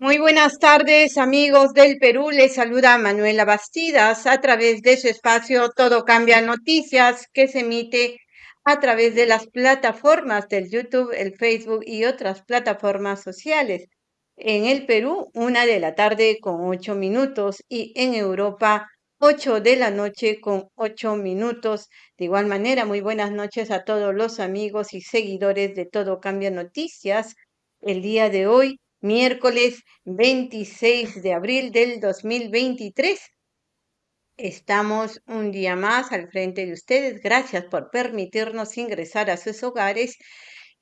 Muy buenas tardes, amigos del Perú. Les saluda Manuela Bastidas a través de su espacio Todo Cambia Noticias, que se emite a través de las plataformas del YouTube, el Facebook y otras plataformas sociales. En el Perú, una de la tarde con ocho minutos y en Europa, ocho de la noche con ocho minutos. De igual manera, muy buenas noches a todos los amigos y seguidores de Todo Cambia Noticias. El día de hoy miércoles 26 de abril del 2023. Estamos un día más al frente de ustedes. Gracias por permitirnos ingresar a sus hogares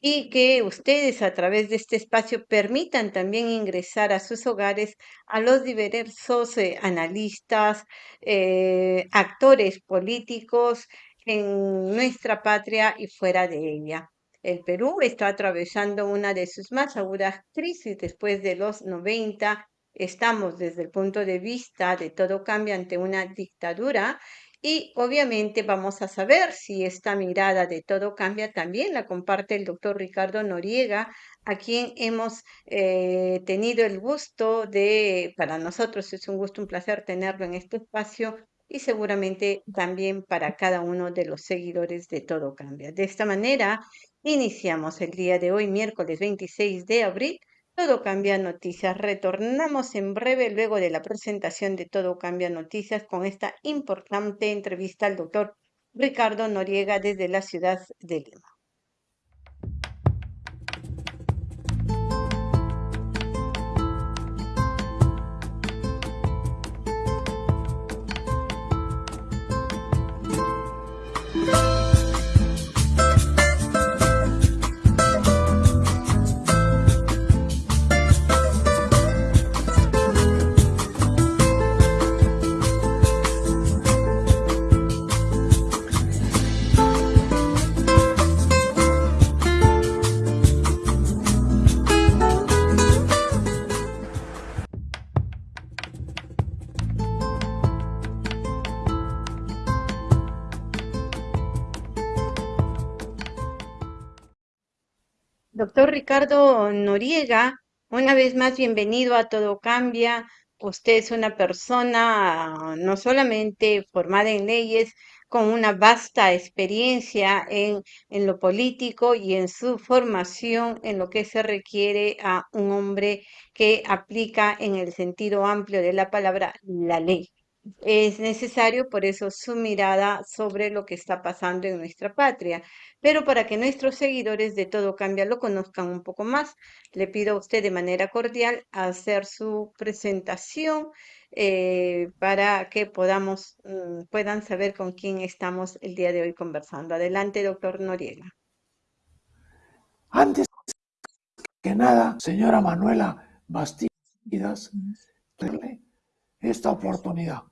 y que ustedes a través de este espacio permitan también ingresar a sus hogares a los diversos eh, analistas, eh, actores políticos en nuestra patria y fuera de ella. El Perú está atravesando una de sus más agudas crisis después de los 90. Estamos desde el punto de vista de todo cambio ante una dictadura y obviamente vamos a saber si esta mirada de todo cambia también la comparte el doctor Ricardo Noriega, a quien hemos eh, tenido el gusto de, para nosotros es un gusto, un placer tenerlo en este espacio y seguramente también para cada uno de los seguidores de Todo Cambia. De esta manera, iniciamos el día de hoy, miércoles 26 de abril. Todo Cambia Noticias. Retornamos en breve luego de la presentación de Todo Cambia Noticias con esta importante entrevista al doctor Ricardo Noriega desde la ciudad de Lima. Ricardo Noriega, una vez más bienvenido a Todo Cambia. Usted es una persona no solamente formada en leyes, con una vasta experiencia en, en lo político y en su formación en lo que se requiere a un hombre que aplica en el sentido amplio de la palabra la ley es necesario, por eso, su mirada sobre lo que está pasando en nuestra patria. Pero para que nuestros seguidores de Todo Cambia lo conozcan un poco más, le pido a usted de manera cordial hacer su presentación eh, para que podamos, mm, puedan saber con quién estamos el día de hoy conversando. Adelante, doctor Noriega. Antes que nada, señora Manuela Bastidas, esta oportunidad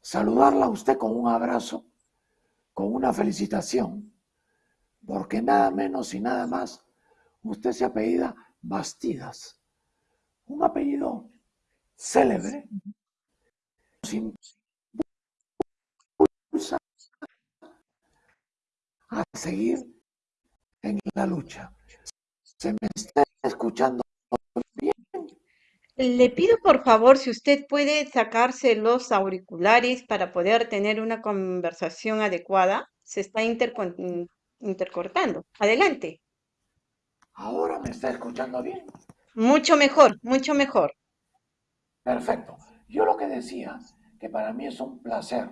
saludarla a usted con un abrazo, con una felicitación, porque nada menos y nada más, usted se apellida Bastidas, un apellido célebre, a seguir en la lucha. Se me está escuchando le pido por favor si usted puede sacarse los auriculares para poder tener una conversación adecuada. Se está intercortando. Adelante. Ahora me está escuchando bien. Mucho mejor, mucho mejor. Perfecto. Yo lo que decía, que para mí es un placer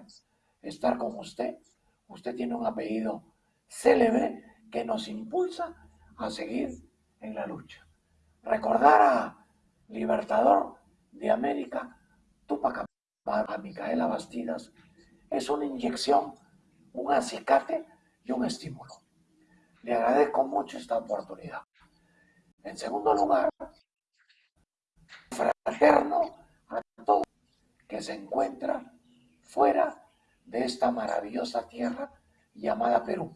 estar con usted. Usted tiene un apellido célebre que nos impulsa a seguir en la lucha. Recordar a libertador de América, Tupac a Micaela Bastidas, es una inyección, un acicate y un estímulo. Le agradezco mucho esta oportunidad. En segundo lugar, fraterno a todo que se encuentra fuera de esta maravillosa tierra llamada Perú.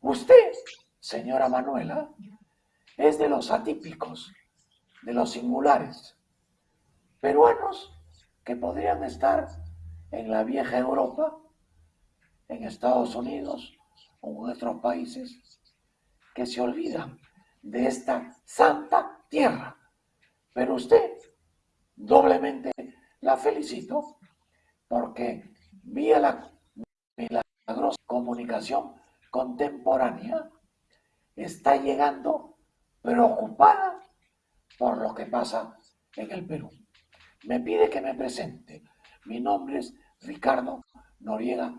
Usted, señora Manuela, es de los atípicos de los singulares, peruanos que podrían estar en la vieja Europa, en Estados Unidos o en otros países, que se olvidan de esta santa tierra. Pero usted, doblemente la felicito porque vía la milagrosa comunicación contemporánea está llegando preocupada por lo que pasa en el Perú. Me pide que me presente. Mi nombre es Ricardo Noriega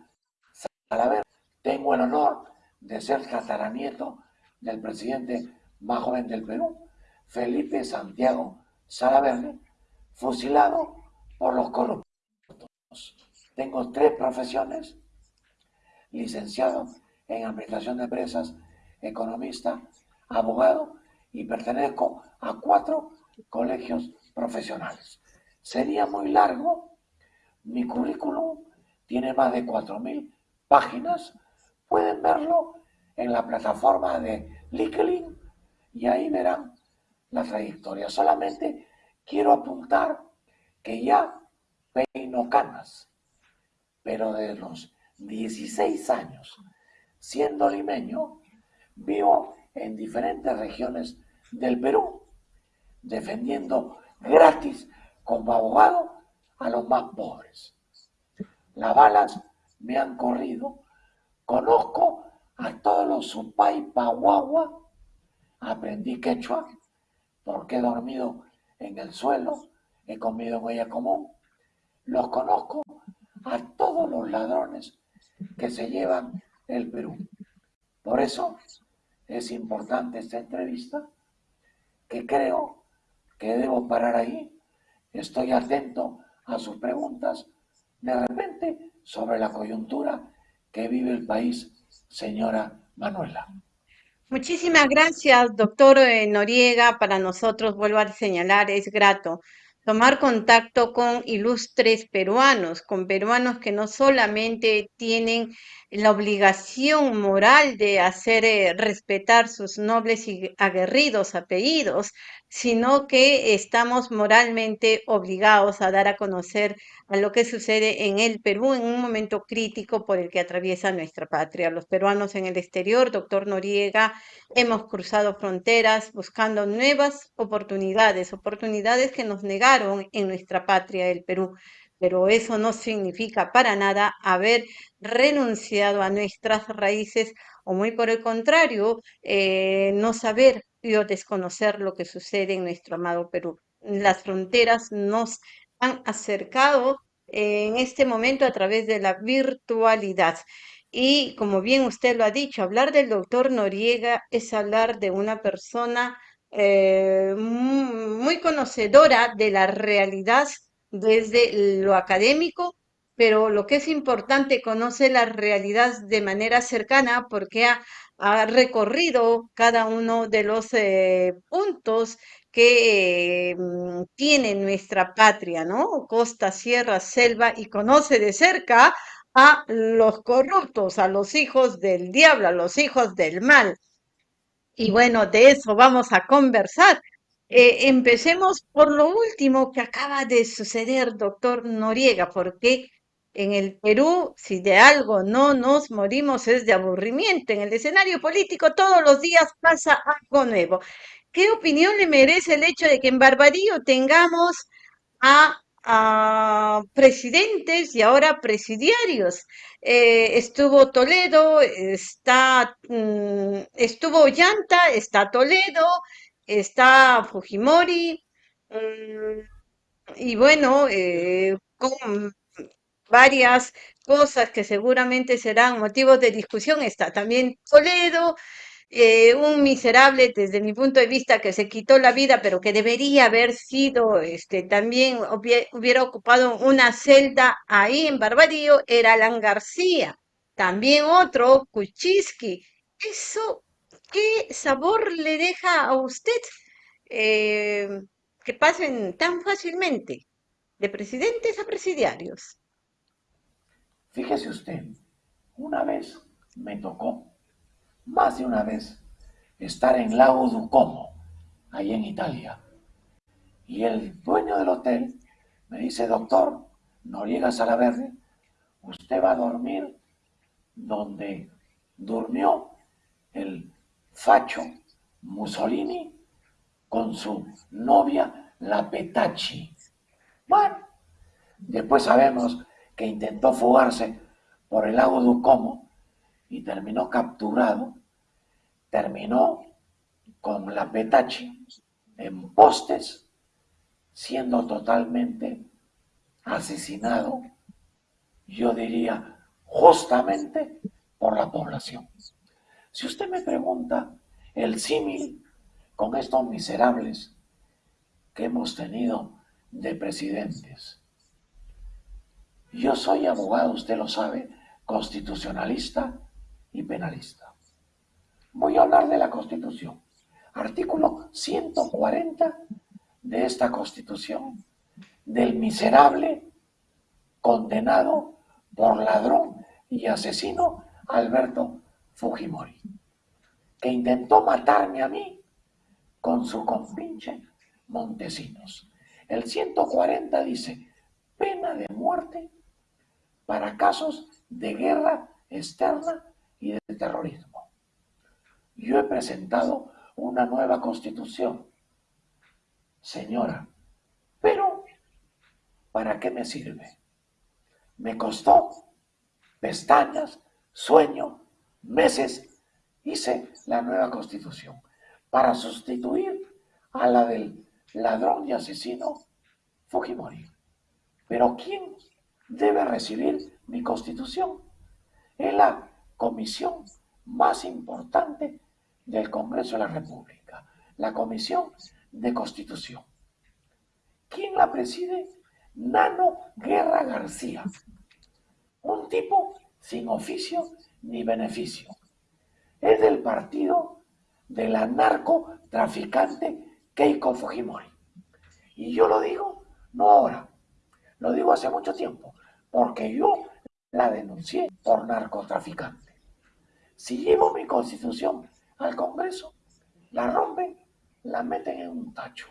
Salaver. Tengo el honor de ser tataranieto del presidente más joven del Perú, Felipe Santiago Salaverde, fusilado por los corruptos. Tengo tres profesiones, licenciado en Administración de Empresas, economista, abogado y pertenezco a cuatro colegios profesionales. Sería muy largo, mi currículum tiene más de 4.000 páginas, pueden verlo en la plataforma de LinkedIn y ahí verán la trayectoria. Solamente quiero apuntar que ya peino canas, pero de los 16 años siendo limeño, vivo en diferentes regiones del Perú, defendiendo gratis como abogado a los más pobres. Las balas me han corrido, conozco a todos los supay pahuagua, aprendí quechua porque he dormido en el suelo, he comido huella común, los conozco a todos los ladrones que se llevan el Perú. Por eso es importante esta entrevista, que creo que debo parar ahí. Estoy atento a sus preguntas de repente sobre la coyuntura que vive el país, señora Manuela. Muchísimas gracias, doctor eh, Noriega. Para nosotros, vuelvo a señalar, es grato tomar contacto con ilustres peruanos, con peruanos que no solamente tienen la obligación moral de hacer eh, respetar sus nobles y aguerridos apellidos, sino que estamos moralmente obligados a dar a conocer a lo que sucede en el Perú en un momento crítico por el que atraviesa nuestra patria. Los peruanos en el exterior, doctor Noriega, hemos cruzado fronteras buscando nuevas oportunidades, oportunidades que nos negaron en nuestra patria, el Perú pero eso no significa para nada haber renunciado a nuestras raíces o muy por el contrario, eh, no saber o desconocer lo que sucede en nuestro amado Perú. Las fronteras nos han acercado en este momento a través de la virtualidad. Y como bien usted lo ha dicho, hablar del doctor Noriega es hablar de una persona eh, muy conocedora de la realidad desde lo académico, pero lo que es importante, conoce la realidad de manera cercana porque ha, recorrido cada uno de los eh, puntos que mm, tiene nuestra patria, ¿no? Costa, sierra, selva, y conoce de cerca a los corruptos, a los hijos del diablo, a los hijos del mal. Y bueno, de eso vamos a conversar eh, empecemos por lo último que acaba de suceder, doctor Noriega, porque en el Perú, si de algo no nos morimos es de aburrimiento. En el escenario político todos los días pasa algo nuevo. ¿Qué opinión le merece el hecho de que en Barbadillo tengamos a, presidentes y ahora presidiarios? Eh, estuvo Toledo, está, mm, estuvo Llanta, está Toledo, está Fujimori, mm, y bueno, eh, con varias cosas que seguramente serán motivos de discusión. Está también Toledo, eh, un miserable desde mi punto de vista que se quitó la vida, pero que debería haber sido, este, también hubiera ocupado una celda ahí en Barbadillo, era Alan García. También otro, Kuczynski. Eso ¿Qué sabor le deja a usted eh, que pasen tan fácilmente de presidentes a presidiarios? Fíjese usted, una vez me tocó, más de una vez, estar en Lago Ducomo, ahí en Italia. Y el dueño del hotel me dice, doctor, no llegas a la verde, usted va a dormir donde durmió el Facho Mussolini con su novia, la Petachi. Bueno, después sabemos que intentó fugarse por el lago Ducomo y terminó capturado, terminó con la Petachi en postes, siendo totalmente asesinado, yo diría, justamente por la población. Si usted me pregunta el símil con estos miserables que hemos tenido de presidentes, yo soy abogado, usted lo sabe, constitucionalista y penalista. Voy a hablar de la Constitución. Artículo 140 de esta Constitución, del miserable condenado por ladrón y asesino Alberto Fujimori, que intentó matarme a mí con su compinche Montesinos. El 140 dice, pena de muerte para casos de guerra externa y de terrorismo. Yo he presentado una nueva constitución, señora, pero ¿para qué me sirve? Me costó pestañas, sueño, meses, hice la nueva constitución para sustituir a la del ladrón y asesino Fujimori. Pero ¿quién debe recibir mi constitución? Es la comisión más importante del Congreso de la República, la Comisión de Constitución. ¿Quién la preside? Nano Guerra García, un tipo sin oficio ni beneficio. Es del partido de la narcotraficante Keiko Fujimori. Y yo lo digo, no ahora, lo digo hace mucho tiempo, porque yo la denuncié por narcotraficante. Si llevo mi constitución al Congreso, la rompen, la meten en un tacho.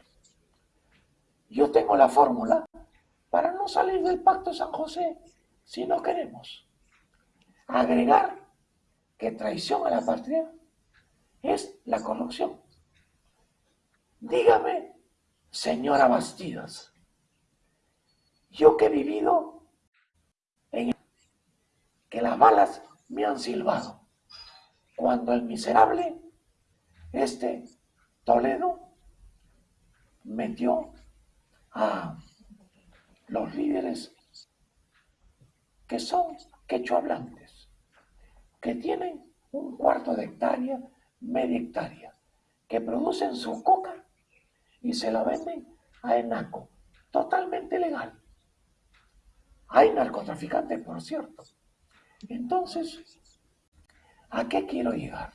Yo tengo la fórmula para no salir del pacto de San José si no queremos. Agregar que traición a la patria es la corrupción. Dígame, señora Bastidas, yo que he vivido en que las balas me han silbado, cuando el miserable, este Toledo, metió a los líderes que son quechohablantes, que tienen un cuarto de hectárea, media hectárea, que producen su coca y se la venden a Enaco, totalmente legal. Hay narcotraficantes, por cierto. Entonces, ¿a qué quiero llegar?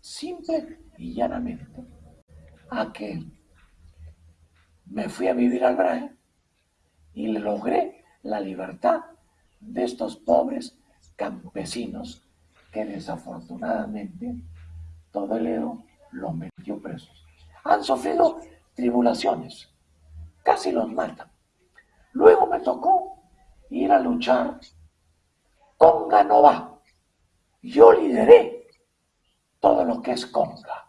Simple y llanamente a que me fui a vivir al Brahe y logré la libertad de estos pobres campesinos que desafortunadamente todo el Edo los metió presos. Han sufrido tribulaciones, casi los matan. Luego me tocó ir a luchar con Ganova. Yo lideré todo lo que es Conga,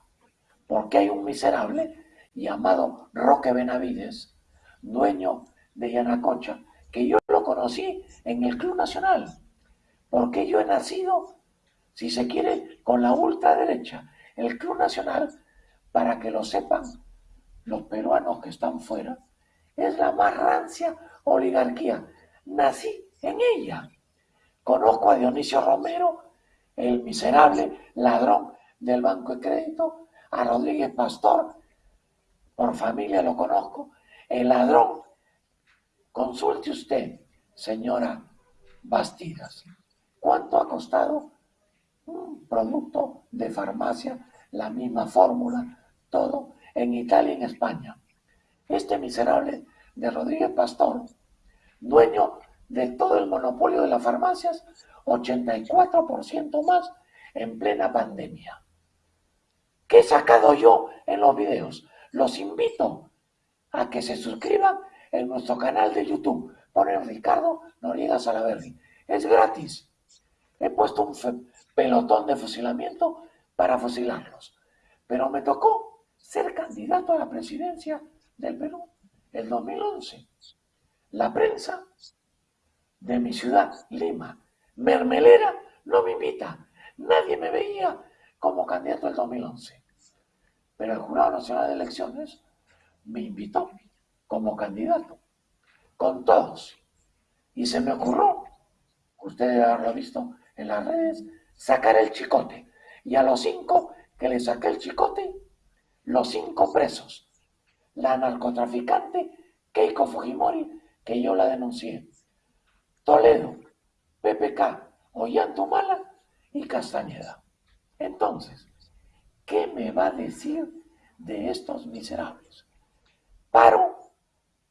porque hay un miserable llamado Roque Benavides, dueño de Yanacocha, que yo lo conocí en el Club Nacional, porque yo he nacido, si se quiere, con la ultraderecha, el Club Nacional, para que lo sepan los peruanos que están fuera, es la más rancia oligarquía. Nací en ella. Conozco a Dionisio Romero, el miserable ladrón del Banco de Crédito, a Rodríguez Pastor, por familia lo conozco, el ladrón. Consulte usted, señora Bastidas, cuánto ha costado un producto de farmacia, la misma fórmula, todo en Italia y en España. Este miserable de Rodríguez Pastor, dueño de todo el monopolio de las farmacias, 84% más en plena pandemia. ¿Qué he sacado yo en los videos? Los invito a que se suscriban en nuestro canal de YouTube. Ponen Ricardo Noriega Salaverri. Es gratis. He puesto un pelotón de fusilamiento para fusilarlos. Pero me tocó ser candidato a la presidencia del Perú, el 2011. La prensa de mi ciudad, Lima, Mermelera, no me invita. Nadie me veía como candidato el 2011. Pero el Jurado Nacional de Elecciones me invitó como candidato, con todos. Y se me ocurrió, usted debe haberlo visto en las redes, sacar el chicote. Y a los cinco que le saqué el chicote, los cinco presos. La narcotraficante Keiko Fujimori, que yo la denuncié. Toledo, PPK, Ollantumala y Castañeda. Entonces, ¿qué me va a decir de estos miserables? Paro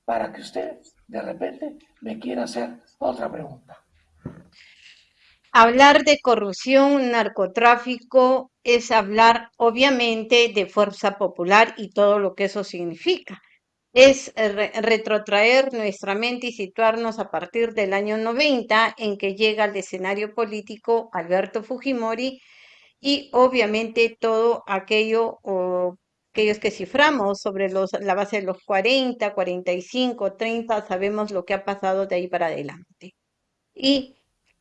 para que usted de repente me quiera hacer otra pregunta. Hablar de corrupción, narcotráfico, es hablar obviamente de fuerza popular y todo lo que eso significa. Es retrotraer nuestra mente y situarnos a partir del año 90 en que llega al escenario político Alberto Fujimori y obviamente todo aquello o aquellos que ciframos sobre los, la base de los 40, 45, 30, sabemos lo que ha pasado de ahí para adelante. Y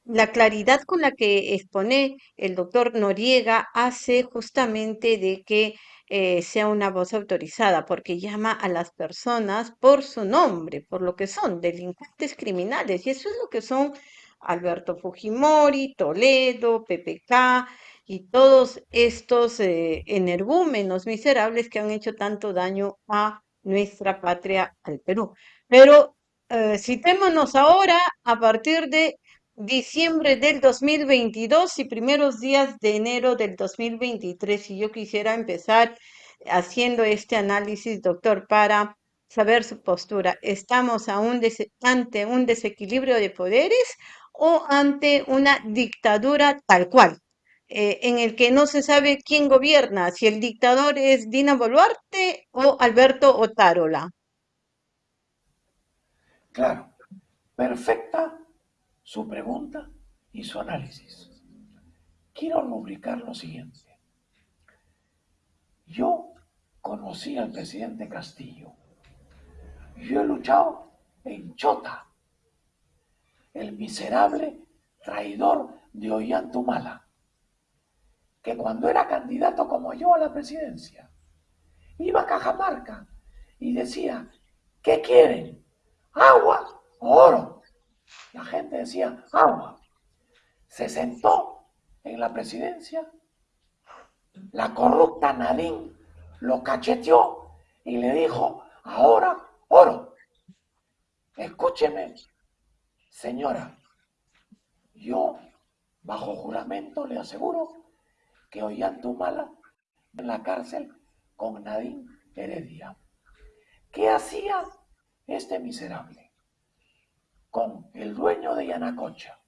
la claridad con la que expone el doctor Noriega hace justamente de que eh, sea una voz autorizada, porque llama a las personas por su nombre, por lo que son delincuentes criminales, y eso es lo que son Alberto Fujimori, Toledo, PPK, y todos estos eh, energúmenos miserables que han hecho tanto daño a nuestra patria, al Perú. Pero eh, citémonos ahora a partir de diciembre del 2022 y primeros días de enero del 2023. Si yo quisiera empezar haciendo este análisis, doctor, para saber su postura. ¿Estamos aún ante un desequilibrio de poderes o ante una dictadura tal cual? Eh, en el que no se sabe quién gobierna, si el dictador es Dina Boluarte o Alberto Otárola. Claro, perfecta su pregunta y su análisis. Quiero rubricar lo siguiente. Yo conocí al presidente Castillo. Yo he luchado en Chota, el miserable traidor de Ollantumala que cuando era candidato como yo a la presidencia, iba a Cajamarca y decía, ¿qué quieren? ¿Agua o oro? La gente decía, agua. Se sentó en la presidencia, la corrupta Nadine lo cacheteó y le dijo, ahora oro. Escúcheme, señora, yo bajo juramento le aseguro que Ollantumala en la cárcel con Nadine Heredia. ¿Qué hacía este miserable? Con el dueño de Yanacocha,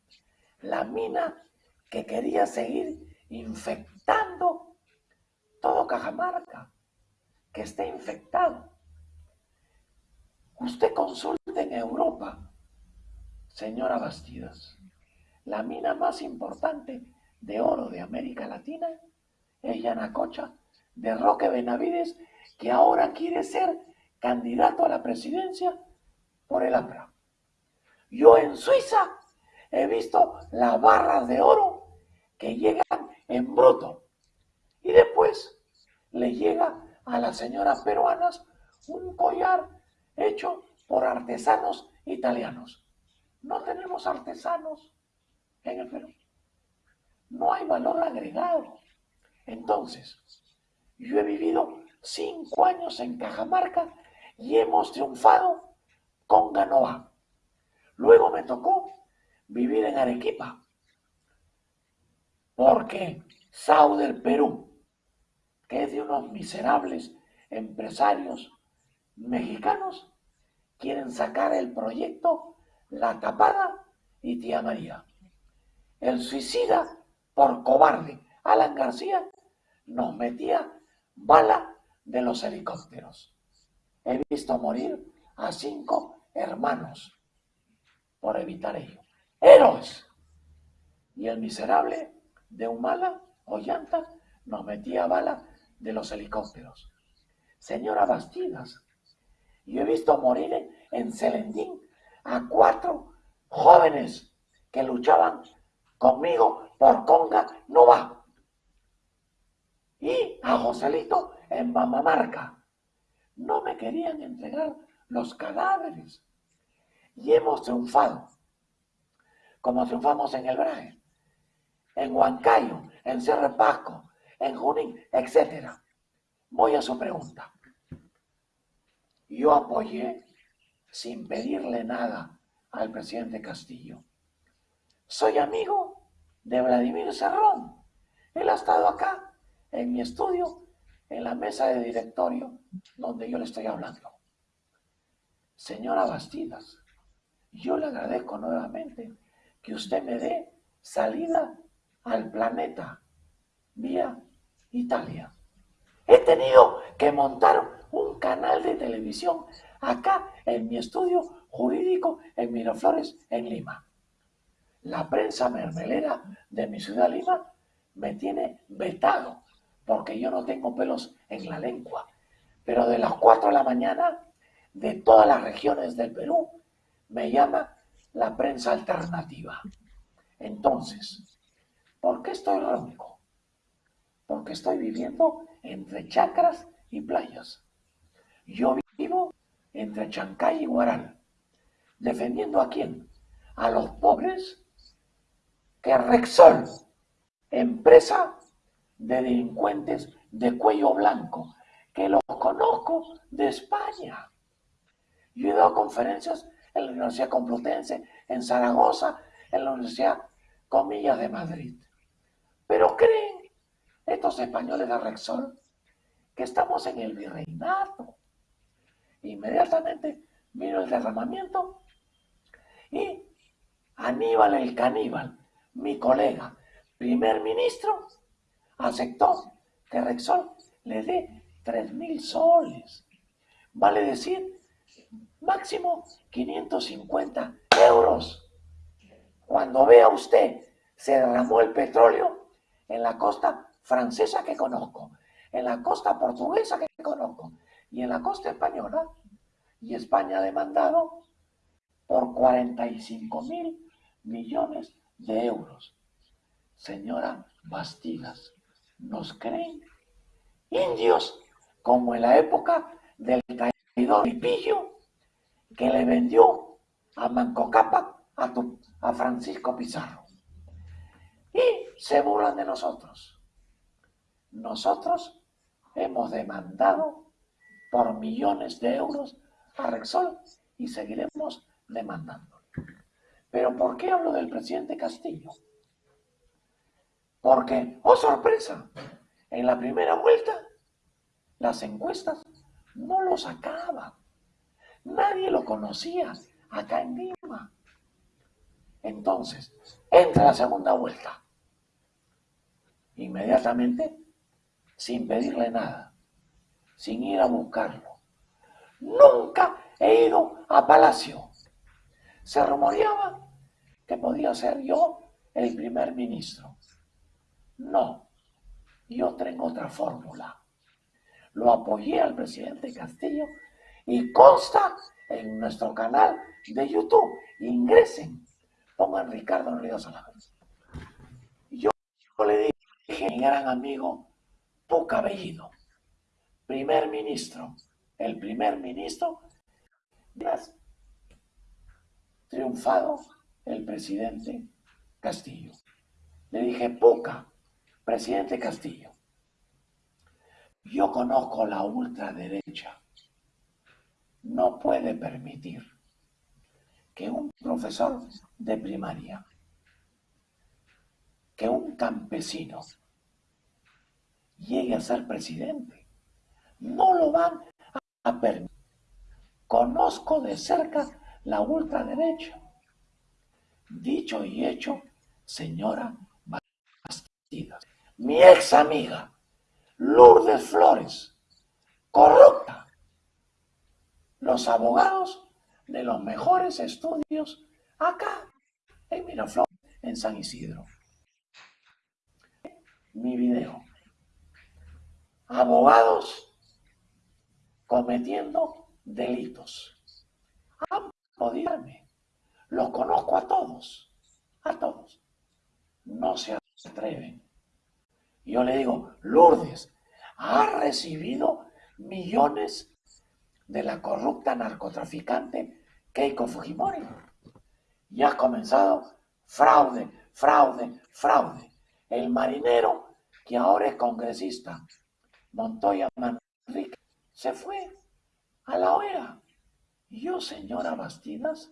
la mina que quería seguir infectando todo Cajamarca, que esté infectado. Usted consulte en Europa, señora Bastidas, la mina más importante de oro de América Latina es Yanacocha de Roque Benavides, que ahora quiere ser candidato a la presidencia por el APRA. Yo en Suiza he visto las barras de oro que llegan en bruto y después le llega a las señoras peruanas un collar hecho por artesanos italianos. No tenemos artesanos en el Perú no hay valor agregado. Entonces, yo he vivido cinco años en Cajamarca y hemos triunfado con Ganoa. Luego me tocó vivir en Arequipa, porque Sao del Perú, que es de unos miserables empresarios mexicanos, quieren sacar el proyecto La Tapada y Tía María. El suicida por cobarde, Alan García nos metía bala de los helicópteros. He visto morir a cinco hermanos por evitar ello. Héroes. Y el miserable de Humala o Llanta nos metía bala de los helicópteros. Señora Bastidas, Yo he visto morir en, en Celendín a cuatro jóvenes que luchaban conmigo por Conga no va. Y a Joselito en Mamamarca. No me querían entregar los cadáveres. Y hemos triunfado. Como triunfamos en el Braje, en Huancayo, en Cerro Pasco, en Junín, etc. Voy a su pregunta. Yo apoyé sin pedirle nada al presidente Castillo. Soy amigo de Vladimir Serrón. Él ha estado acá en mi estudio, en la mesa de directorio, donde yo le estoy hablando. Señora Bastidas, yo le agradezco nuevamente que usted me dé salida al planeta vía Italia. He tenido que montar un canal de televisión acá en mi estudio jurídico en Miraflores, en Lima. La prensa mermelera de mi ciudad Lima me tiene vetado porque yo no tengo pelos en la lengua. Pero de las 4 de la mañana, de todas las regiones del Perú, me llama la prensa alternativa. Entonces, ¿por qué estoy ronco? Porque estoy viviendo entre chacras y playas. Yo vivo entre Chancay y Guaral. ¿Defendiendo a quién? A los pobres que Rexol, empresa de delincuentes de cuello blanco, que los conozco de España. Yo he dado conferencias en la Universidad Complutense, en Zaragoza, en la Universidad Comillas de Madrid. Pero creen estos españoles de Rexol que estamos en el virreinato. Inmediatamente vino el derramamiento y Aníbal el caníbal, mi colega, primer ministro, aceptó que Rexol le dé tres mil soles. Vale decir, máximo 550 euros. Cuando vea usted se derramó el petróleo en la costa francesa que conozco, en la costa portuguesa que conozco y en la costa española, y España ha demandado por 45 mil millones de euros. Señora Bastidas, nos creen indios como en la época del caído Pillo que le vendió a Manco Cápac a, Francisco Pizarro. Y se burlan de nosotros. Nosotros hemos demandado por millones de euros a Rexol y seguiremos demandando. Pero ¿por qué hablo del presidente Castillo? Porque, oh sorpresa, en la primera vuelta las encuestas no lo sacaban. Nadie lo conocía acá en Lima. Entonces, entra la segunda vuelta. Inmediatamente, sin pedirle nada, sin ir a buscarlo. Nunca he ido a Palacio. Se rumoreaba que podía ser yo el primer ministro. No, yo tengo otra fórmula. Lo apoyé al presidente Castillo y consta en nuestro canal de YouTube. Ingresen, pongan Ricardo Ríos Yo, yo le dije a mi gran amigo Puca Bellido, primer ministro, el primer ministro, triunfado el presidente Castillo. Le dije, Puca, Presidente Castillo, yo conozco la ultraderecha. No puede permitir que un profesor de primaria, que un campesino llegue a ser presidente. No lo van a permitir. Conozco de cerca la ultraderecha. Dicho y hecho, señora Bastidas mi ex amiga, Lourdes Flores, corrupta. Los abogados de los mejores estudios acá en Miraflores, en San Isidro. Mi video. Abogados cometiendo delitos. Han podido Los conozco a todos, a todos. No se atreven. Yo le digo, Lourdes, ha recibido millones de la corrupta narcotraficante Keiko Fujimori. Y ha comenzado fraude, fraude, fraude. El marinero, que ahora es congresista, Montoya Manrique, se fue a la OEA. Yo, señora Bastidas,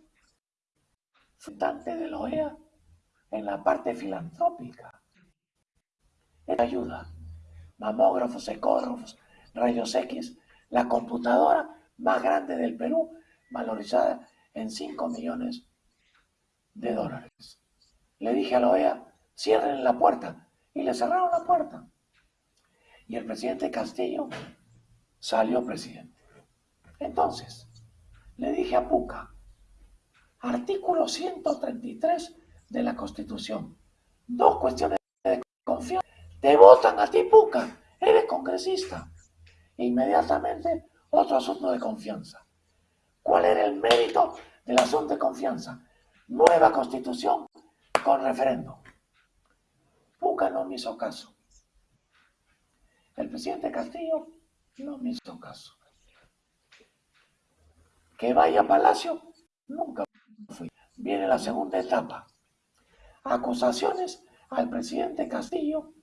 fundante de la OEA en la parte filantrópica. ayuda. Mamógrafos, ecógrafos, rayos X, la computadora más grande del Perú, valorizada en 5 millones de dólares. Le dije a la OEA, cierren la puerta. Y le cerraron la puerta. Y el presidente Castillo salió presidente. Entonces, le dije a Puca, artículo 133 de la Constitución, dos cuestiones de confianza. Te votan a ti, Puca, eres congresista. Inmediatamente, otro asunto de confianza. ¿Cuál era el mérito del asunto de confianza? Nueva constitución con referendo. Puca no me hizo caso. El presidente Castillo no me hizo caso. Que vaya a Palacio, nunca fui. Viene la segunda etapa. Acusaciones al presidente Castillo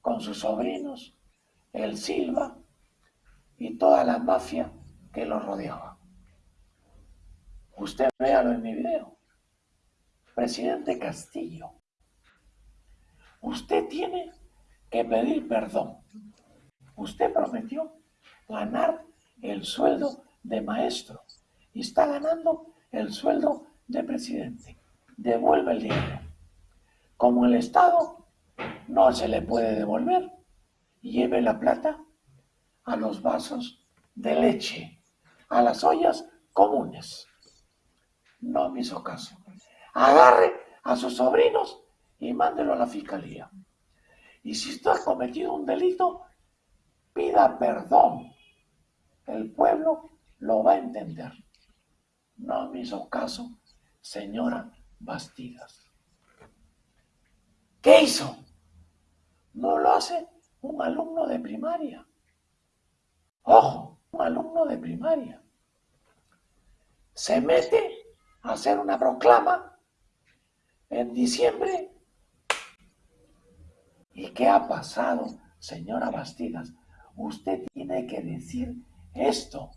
con sus sobrinos, el Silva y toda la mafia que lo rodeaba. Usted véalo en mi video. Presidente Castillo, usted tiene que pedir perdón. Usted prometió ganar el sueldo de maestro y está ganando el sueldo de presidente. Devuelve el dinero. Como el Estado no se le puede devolver, lleve la plata a los vasos de leche, a las ollas comunes. No me hizo caso. Agarre a sus sobrinos y mándelo a la fiscalía. Y si usted ha cometido un delito, pida perdón. El pueblo lo va a entender. No me hizo caso, señora Bastidas. ¿Qué hizo? No lo hace un alumno de primaria. Ojo, un alumno de primaria. Se mete a hacer una proclama en diciembre. ¿Y qué ha pasado, señora Bastidas? Usted tiene que decir esto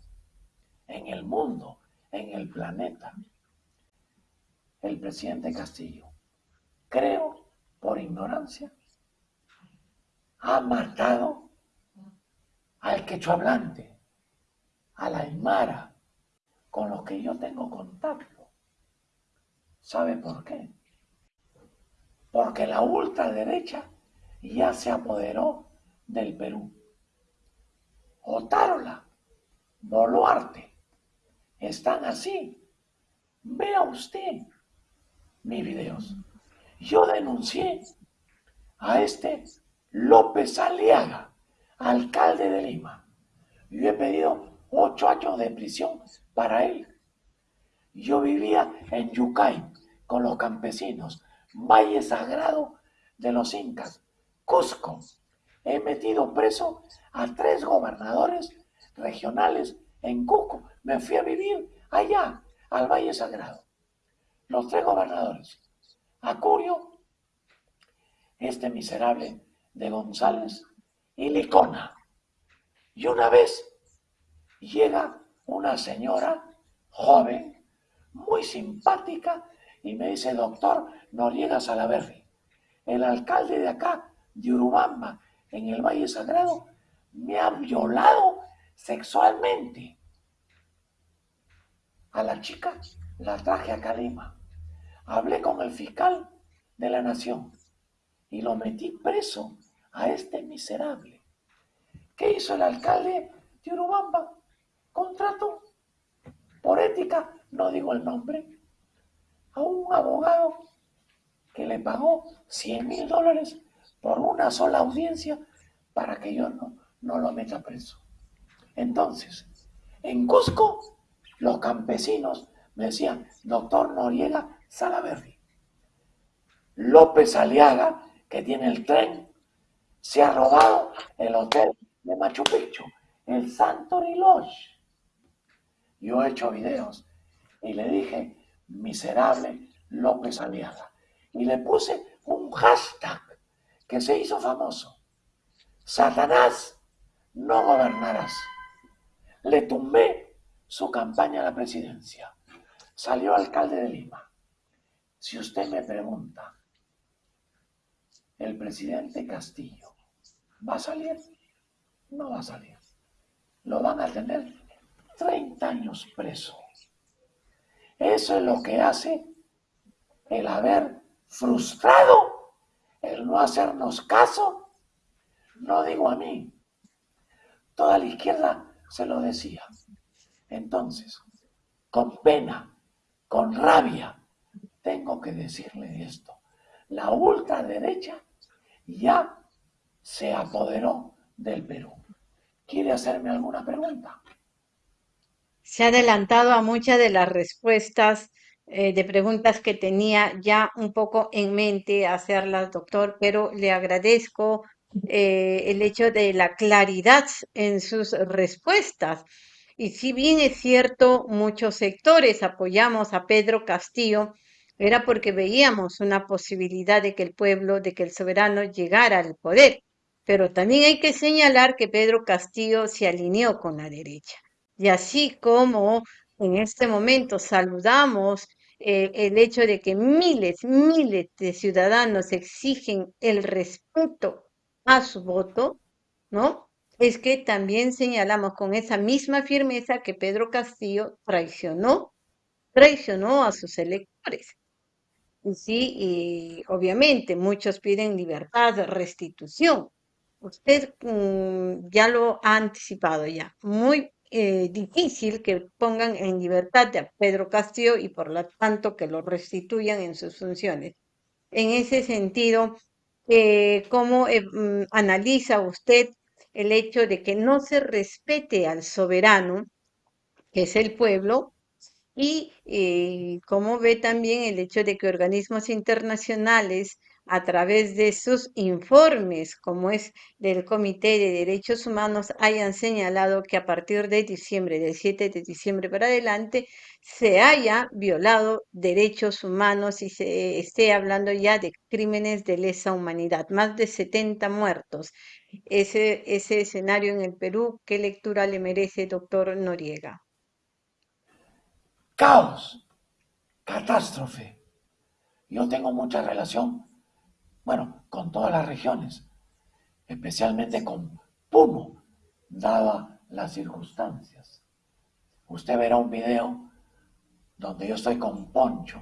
en el mundo, en el planeta. El presidente Castillo, creo, por ignorancia, ha matado al quechua hablante, a la aymara, con los que yo tengo contacto. ¿Sabe por qué? Porque la ultraderecha ya se apoderó del Perú. Otárola, Boluarte, están así. Vea usted mis videos. Yo denuncié a este López Aliaga, alcalde de Lima. Yo he pedido ocho años de prisión para él. Yo vivía en Yucay con los campesinos, Valle Sagrado de los Incas, Cusco. He metido preso a tres gobernadores regionales en Cusco. Me fui a vivir allá, al Valle Sagrado. Los tres gobernadores. Acurio, este miserable de González y Licona. Y una vez llega una señora joven, muy simpática, y me dice, doctor Noriega Salaverri, el alcalde de acá, de Urubamba, en el Valle Sagrado, me ha violado sexualmente. A la chica la traje a Calima. Hablé con el fiscal de la nación y lo metí preso a este miserable. ¿Qué hizo el alcalde de Urubamba? Contrato por ética, no digo el nombre, a un abogado que le pagó 100 mil dólares por una sola audiencia para que yo no, no lo meta preso. Entonces, En Cusco, los campesinos me decían, doctor Noriega Salaverri. López Aliaga, que tiene el tren, se ha robado el hotel de Machu Picchu, el Santori Lodge. Yo he hecho videos y le dije, miserable López Aliaga. Y le puse un hashtag que se hizo famoso. Satanás, no gobernarás. Le tumbé su campaña a la presidencia. Salió alcalde de Lima. Si usted me pregunta, ¿el presidente Castillo va a salir? No va a salir. Lo van a tener 30 años preso. Eso es lo que hace el haber frustrado, el no hacernos caso. No digo a mí, toda la izquierda se lo decía. Entonces, con pena, con rabia, tengo que decirle esto. La ultraderecha ya se apoderó del Perú. ¿Quiere hacerme alguna pregunta? se ha adelantado a muchas de las respuestas eh, de preguntas que tenía ya un poco en mente hacerlas, doctor, pero le agradezco eh, el hecho de la claridad en sus respuestas. Y si bien es cierto, muchos sectores apoyamos a Pedro Castillo, era porque veíamos una posibilidad de que el pueblo, de que el soberano llegara al poder. Pero también hay que señalar que Pedro Castillo se alineó con la derecha. Y así como en este momento saludamos eh, el hecho de que miles, miles de ciudadanos exigen el respeto a su voto, ¿no? Es que también señalamos con esa misma firmeza que Pedro Castillo traicionó, traicionó a sus electores. Sí, y obviamente muchos piden libertad, restitución. Usted mm, ya lo ha anticipado ya. Muy eh, difícil que pongan en libertad a Pedro Castillo y por lo tanto que lo restituyan en sus funciones. En ese sentido, eh, ¿cómo eh, mm, analiza usted el hecho de que no se respete al soberano, que es el pueblo, y cómo ve también el hecho de que organismos internacionales a través de sus informes, como es del Comité de Derechos Humanos, hayan señalado que a partir de diciembre, del 7 de diciembre para adelante, se haya violado derechos humanos y se esté hablando ya de crímenes de lesa humanidad, más de 70 muertos. Ese, ese escenario en el Perú, ¿qué lectura le merece, doctor Noriega? Caos, catástrofe. Yo tengo mucha relación bueno, con todas las regiones, especialmente con Puno, dadas las circunstancias. Usted verá un video donde yo estoy con Poncho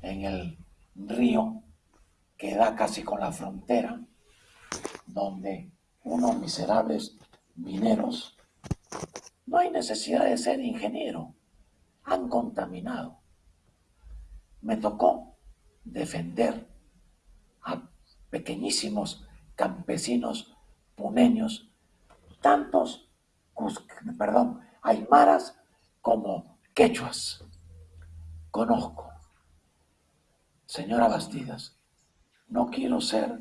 en el río que da casi con la frontera, donde unos miserables mineros, no hay necesidad de ser ingeniero, han contaminado. Me tocó defender a pequeñísimos campesinos puneños, tantos, perdón, aymaras como quechuas. Conozco. Señora Bastidas, no quiero ser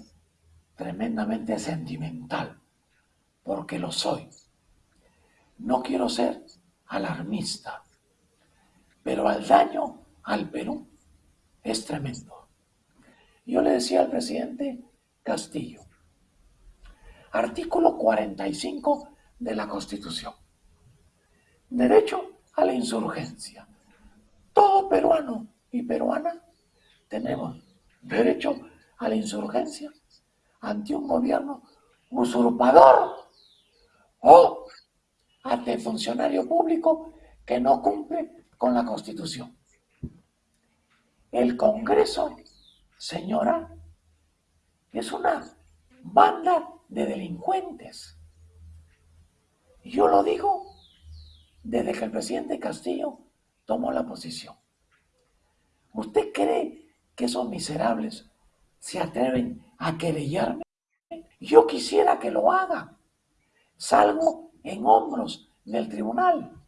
tremendamente sentimental, porque lo soy. No quiero ser alarmista, pero el daño al Perú es tremendo. Yo le decía al presidente Castillo, artículo 45 de la Constitución, derecho a la insurgencia. Todo peruano y peruana tenemos derecho a la insurgencia ante un gobierno usurpador o ante funcionario público que no cumple con la Constitución. El Congreso señora, es una banda de delincuentes. Yo lo digo desde que el presidente Castillo tomó la posición. ¿Usted cree que esos miserables se atreven a querellarme? Yo quisiera que lo hagan. Salgo en hombros del tribunal.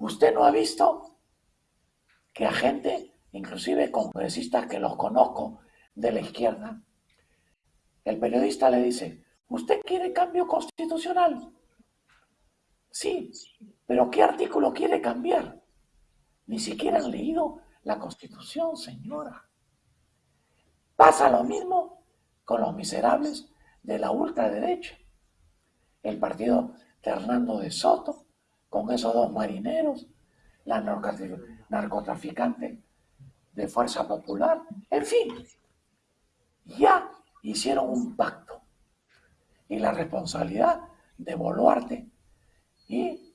Usted no ha visto que a gente, inclusive congresistas que los conozco de la izquierda, el periodista le dice, ¿usted quiere cambio constitucional? Sí, pero ¿qué artículo quiere cambiar? Ni siquiera han leído la constitución, señora. Pasa lo mismo con los miserables de la ultraderecha. El partido de Hernando de Soto, con esos dos marineros, la narcotraficante de Fuerza Popular, en fin, ya hicieron un pacto. Y la responsabilidad de Boluarte y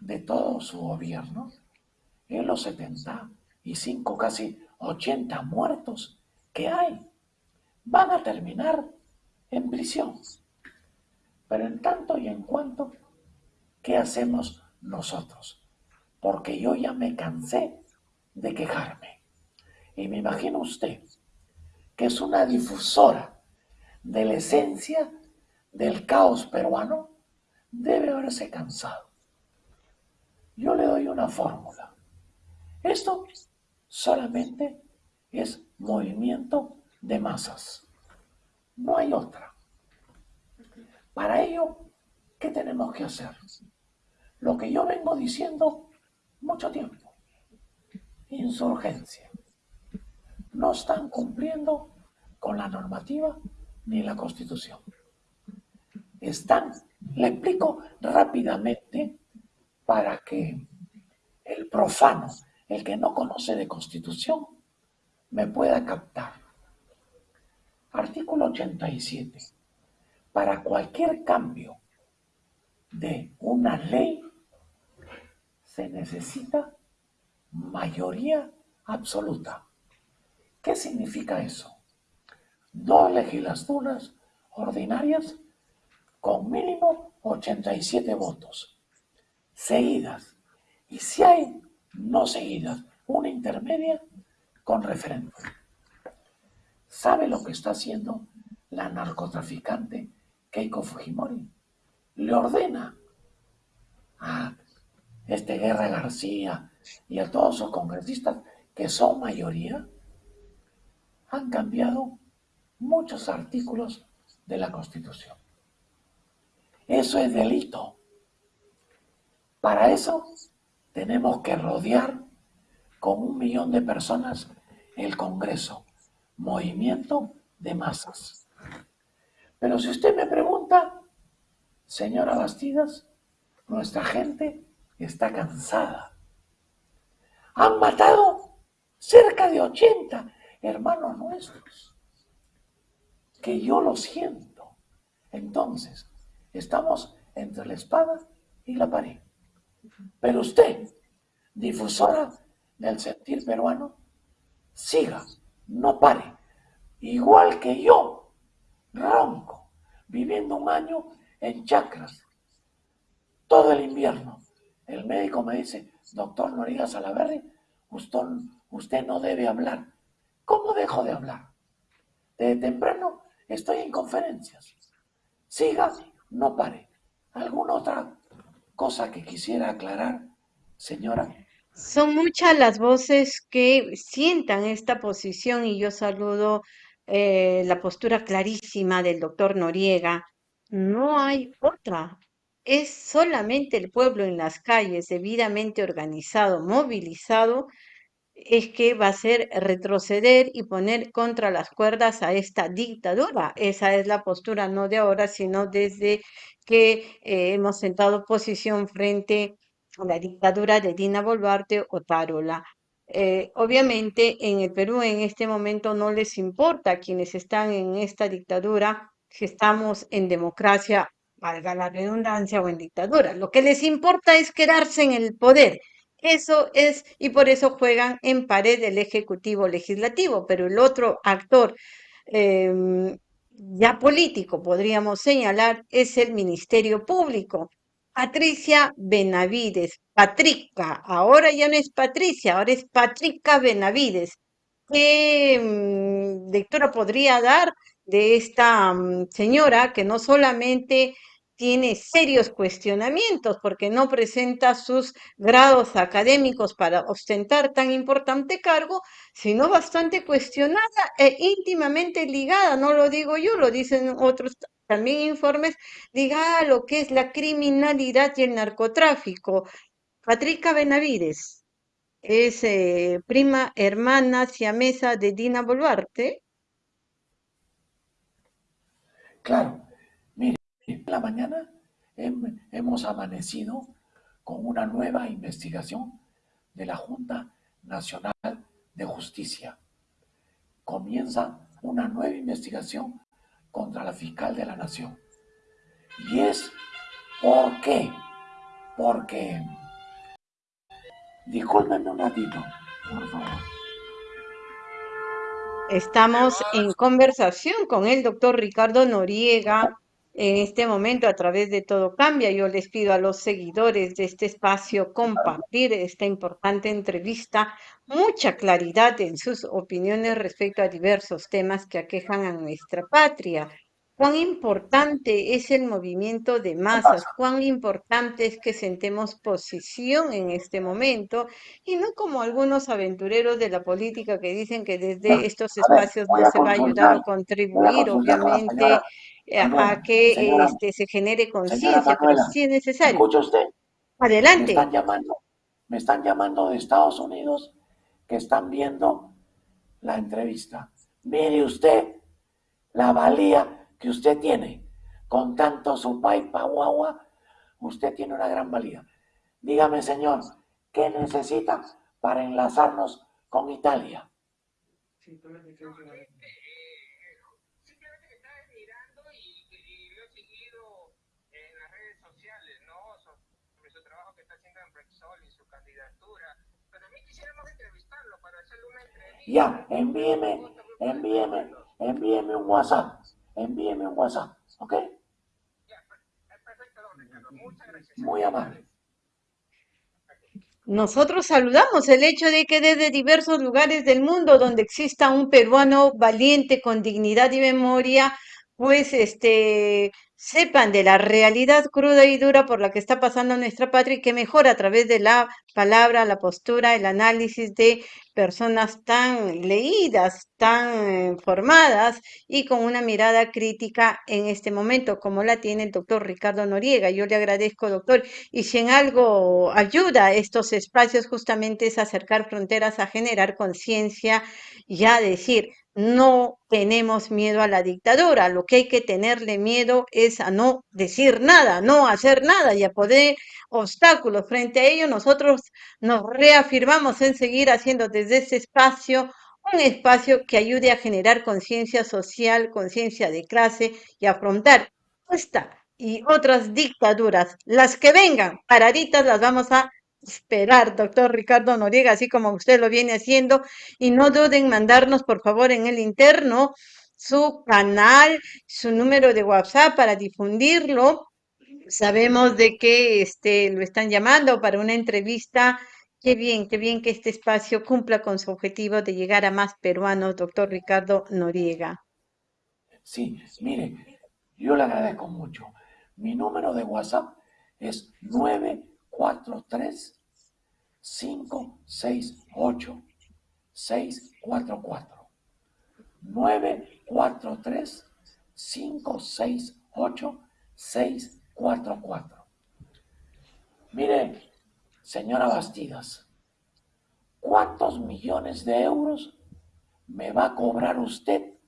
de todo su gobierno en los 75, casi 80 muertos que hay, van a terminar en prisión. Pero en tanto y en cuanto, ¿qué hacemos nosotros? Porque yo ya me cansé de quejarme. Y me imagino usted que es una difusora de la esencia del caos peruano, debe haberse cansado. Yo le doy una fórmula. Esto solamente es movimiento de masas. No hay otra. Para ello, ¿qué tenemos que hacer? Lo que yo vengo diciendo mucho tiempo. Insurgencia. No están cumpliendo con la normativa ni la constitución. Están, le explico rápidamente para que el profano, el que no conoce de constitución, me pueda captar. Artículo 87. Para cualquier cambio de una ley se necesita mayoría absoluta. ¿Qué significa eso? Dos legislaturas ordinarias con mínimo 87 votos, seguidas. Y si hay no seguidas, una intermedia con referéndum. ¿Sabe lo que está haciendo la narcotraficante Keiko Fujimori? Le ordena a este Guerra García y a todos los congresistas que son mayoría, han cambiado muchos artículos de la Constitución. Eso es delito. Para eso tenemos que rodear con un millón de personas el Congreso, movimiento de masas. Pero si usted me pregunta, señora Bastidas, nuestra gente está cansada. Han matado cerca de 80 hermanos nuestros, que yo lo siento. Entonces, estamos entre la espada y la pared. Pero usted, difusora del sentir peruano, siga, no pare. Igual que yo, ronco, viviendo un año en chacras, todo el invierno. El médico me dice, doctor Noriega Salaverri, usted, no debe hablar. ¿Cómo dejo de hablar? De temprano estoy en conferencias. Siga, no pare. ¿Alguna otra cosa que quisiera aclarar, señora? Son muchas las voces que sientan esta posición y yo saludo eh, la postura clarísima del doctor Noriega. No hay otra. Es solamente el pueblo en las calles, debidamente organizado, movilizado, es que va a ser retroceder y poner contra las cuerdas a esta dictadura. Esa es la postura no de ahora, sino desde que eh, hemos sentado posición frente a la dictadura de Dina Boluarte o Tarola. Eh, obviamente en el Perú en este momento no les importa quienes están en esta dictadura si estamos en democracia, valga la redundancia, o en dictadura. Lo que les importa es quedarse en el poder eso es, y por eso juegan en pared el Ejecutivo Legislativo, pero el otro actor em, ya político, podríamos señalar, es el Ministerio Público. Patricia Benavides, Patrica, ahora ya no es Patricia, ahora es Patrica Benavides. ¿Qué mm, lectura podría dar de esta mm, señora que no solamente tiene serios cuestionamientos porque no presenta sus grados académicos para ostentar tan importante cargo, sino bastante cuestionada e íntimamente ligada, no lo digo yo, lo dicen otros también informes, ligada a lo que es la criminalidad y el narcotráfico. Patricia Benavides es eh, prima hermana siamesa de Dina Boluarte. Claro, en la mañana hemos amanecido con una nueva investigación de la Junta Nacional de Justicia. Comienza una nueva investigación contra la fiscal de la Nación. Y es ¿por qué? Porque, discúlpenme un ratito, por favor. Estamos en conversación con el doctor Ricardo Noriega en este momento a través de Todo Cambia. Yo les pido a los seguidores de este espacio compartir esta importante entrevista, mucha claridad en sus opiniones respecto a diversos temas que aquejan a nuestra patria cuán importante es el movimiento de masas, cuán importante es que sentemos posición en este momento y no como algunos aventureros de la política que dicen que desde estos espacios no se va a ayudar o contribuir, obviamente, eh, a, que este, se genere conciencia, pero sí es necesario. ¿Escucha usted? Adelante. Me están, llamando, me están llamando de Estados Unidos que están viendo la entrevista. Mire usted la valía que usted tiene con tanto sopa y guagua, usted tiene una gran valía. Dígame, señor, ¿qué necesita para enlazarnos con Italia? Simplemente que estaba mirando y lo he seguido en las redes sociales, ¿no? Sobre su trabajo que está haciendo en Brexol y su candidatura. Pero a mí quisiéramos entrevistarlo para hacerle una entrevista. Ya, envíeme, envíeme, envíeme un WhatsApp envíeme un WhatsApp, ¿ok? Muy amable. Nosotros saludamos el hecho de que desde diversos lugares del mundo donde exista un peruano valiente con dignidad y memoria, pues este sepan de la realidad cruda y dura por la que está pasando nuestra patria y que mejor a través de la palabra, la postura, el análisis de personas tan leídas, tan formadas y con una mirada crítica en este momento, como la tiene el doctor Ricardo Noriega. Yo le agradezco, doctor, y si en algo ayuda a estos espacios justamente es acercar fronteras, a generar conciencia y a decir, no tenemos miedo a la dictadura, lo que hay que tenerle miedo es a no decir nada, no hacer nada y a poder obstáculos. Frente a ello, nosotros nos reafirmamos en seguir haciendo desde ese espacio un espacio que ayude a generar conciencia social, conciencia de clase y afrontar esta y otras dictaduras, las que vengan, paraditas las vamos a esperar, doctor Ricardo Noriega, así como usted lo viene haciendo. Y no duden en mandarnos, por favor, en el interno su canal, su número de WhatsApp para difundirlo. Sabemos de que este, lo están llamando para una entrevista. Qué bien, qué bien que este espacio cumpla con su objetivo de llegar a más peruanos, doctor Ricardo Noriega. Sí, mire, yo le agradezco mucho. Mi número de WhatsApp es 9 4, 3, 5, 6, 8, 6, 4, 4. 9, 4, 3, 5, 6, 8, 6, 4, 4. Mire, señora Bastidas, ¿cuántos millones de euros me va a cobrar usted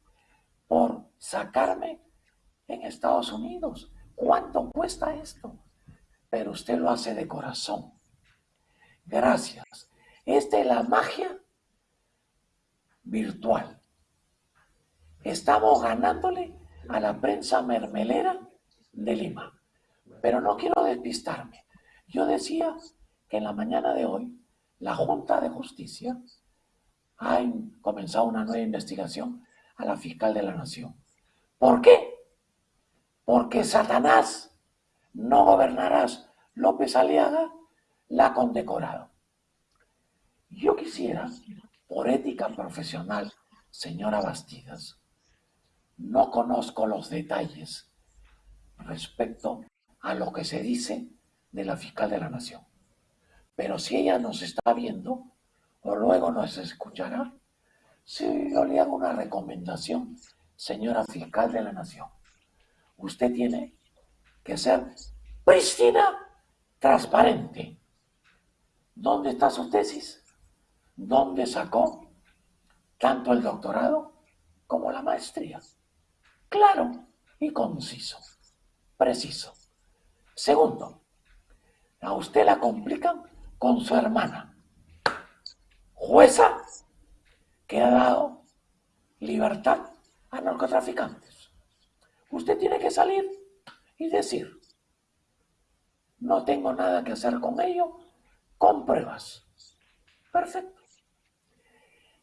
por sacarme en Estados Unidos? ¿Cuánto cuesta esto? Pero usted lo hace de corazón. Gracias. Esta es la magia virtual. Estamos ganándole a la prensa mermelera de Lima. Pero no quiero despistarme. Yo decía que en la mañana de hoy la Junta de Justicia ha comenzado una nueva investigación a la fiscal de la Nación. ¿Por qué? Porque Satanás no gobernarás. López Aliaga la condecorado. Yo quisiera, por ética profesional, señora Bastidas, no conozco los detalles respecto a lo que se dice de la fiscal de la nación. Pero si ella nos está viendo, o luego nos escuchará, si yo le hago una recomendación, señora fiscal de la nación, usted tiene que ser prístina, transparente. ¿Dónde está su tesis? ¿Dónde sacó tanto el doctorado como la maestría? Claro y conciso, preciso. Segundo, a usted la complican con su hermana, jueza que ha dado libertad a narcotraficantes. Usted tiene que salir y decir, no tengo nada que hacer con ello, con pruebas. Perfecto.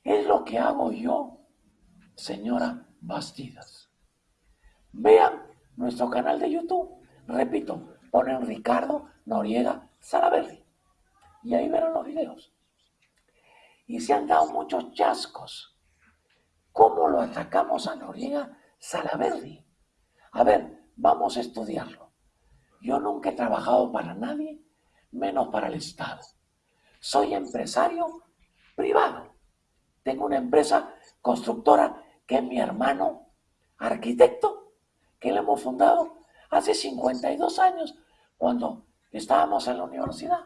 Es lo que hago yo, señora Bastidas. Vean nuestro canal de YouTube. Repito, ponen Ricardo Noriega Salaverri. Y ahí verán los videos. Y se han dado muchos chascos. ¿Cómo lo atacamos a Noriega Salaverri? A ver, vamos a estudiarlo. Yo nunca he trabajado para nadie, menos para el Estado. Soy empresario privado. Tengo una empresa constructora que es mi hermano arquitecto, que le hemos fundado hace 52 años, cuando estábamos en la universidad.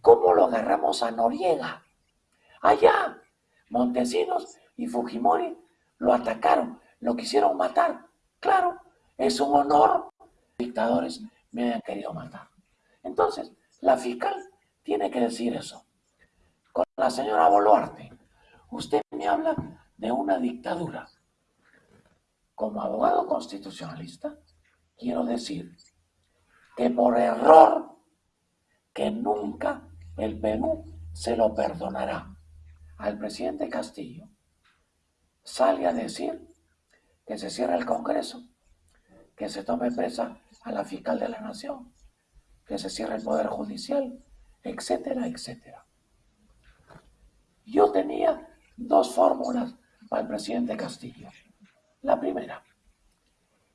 ¿Cómo lo agarramos a Noriega? Allá, Montesinos y Fujimori lo atacaron, lo quisieron matar. Claro, es un honor. Dictadores me hayan querido matar. Entonces, la fiscal tiene que decir eso. Con la señora Boluarte, usted me habla de una dictadura. Como abogado constitucionalista, quiero decir que por error, que nunca el Perú se lo perdonará al presidente Castillo, sale a decir que se cierre el Congreso, que se tome presa a la fiscal de la Nación, que se cierre el Poder Judicial, etcétera, etcétera. Yo tenía dos fórmulas para el presidente Castillo. La primera,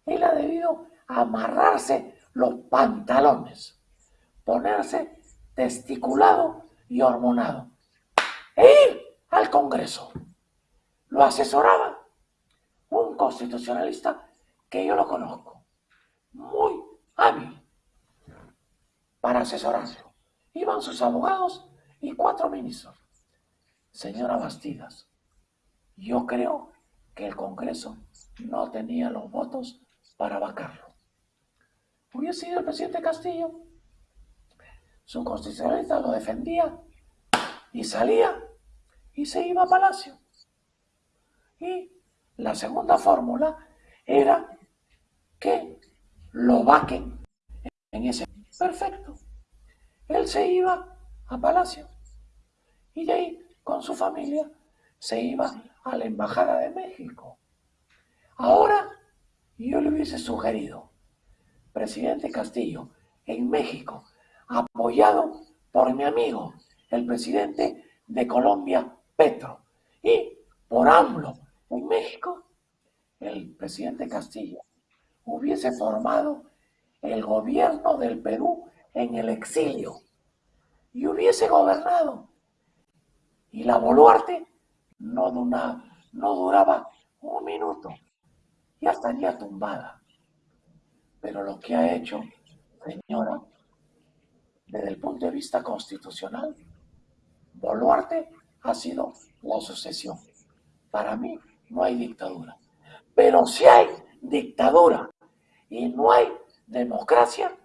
él ha debido amarrarse los pantalones, ponerse testiculado y hormonado e ir al Congreso. Lo asesoraba un constitucionalista que yo lo conozco, muy hábil para asesorarlo. Iban sus abogados y cuatro ministros. Señora Bastidas, yo creo que el Congreso no tenía los votos para vacarlo. Hubiese sido el presidente Castillo. Su constitucionalista lo defendía y salía y se iba a Palacio. Y la segunda fórmula era que lo vaquen en ese. Perfecto. Él se iba a Palacio y de ahí con su familia se iba a la Embajada de México. Ahora yo le hubiese sugerido, presidente Castillo, en México, apoyado por mi amigo, el presidente de Colombia, Petro, y por AMLO en México, el presidente Castillo hubiese formado el gobierno del Perú en el exilio y hubiese gobernado. Y la Boluarte no, no duraba un minuto, ya estaría tumbada. Pero lo que ha hecho, señora, desde el punto de vista constitucional, Boluarte ha sido la sucesión. Para mí no hay dictadura. Pero si hay dictadura y no hay democracia,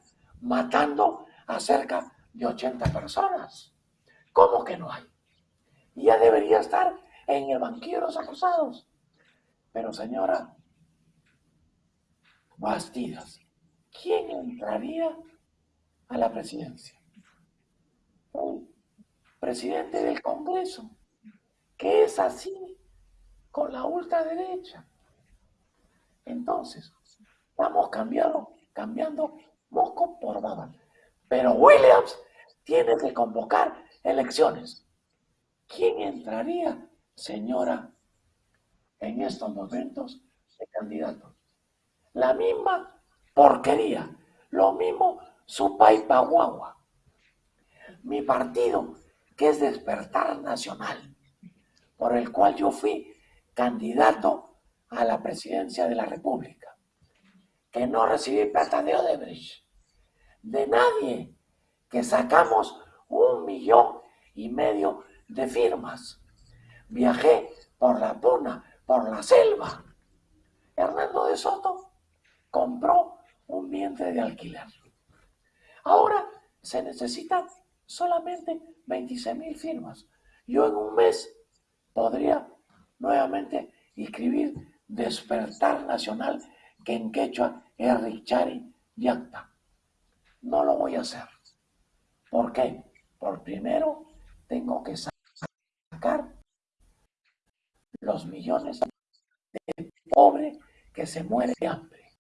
matando a cerca de 80 personas. ¿Cómo que no hay? Ya debería estar en el banquillo de los acusados. Pero señora Bastidas, ¿quién entraría a la presidencia? Un presidente del Congreso, que es así con la ultraderecha. Entonces, estamos cambiando, cambiando moco por baba. Pero Williams tiene que convocar elecciones. ¿Quién entraría, señora, en estos momentos de candidato? La misma porquería, Lo mismo Supay Paguagua. Mi partido, que es Despertar Nacional, por el cual yo fui candidato a la presidencia de la República, que no recibí plata de Odebrecht, de nadie, que sacamos un millón y medio de firmas. Viajé por la Puna, por la selva. Hernando de Soto compró un vientre de alquiler. Ahora se necesitan solamente 26 mil firmas. Yo en un mes podría nuevamente inscribir Despertar Nacional, que en quechua es Richari Yacta. No lo voy a hacer. ¿Por qué? Por primero tengo que sacar los millones de pobres que se mueren de hambre.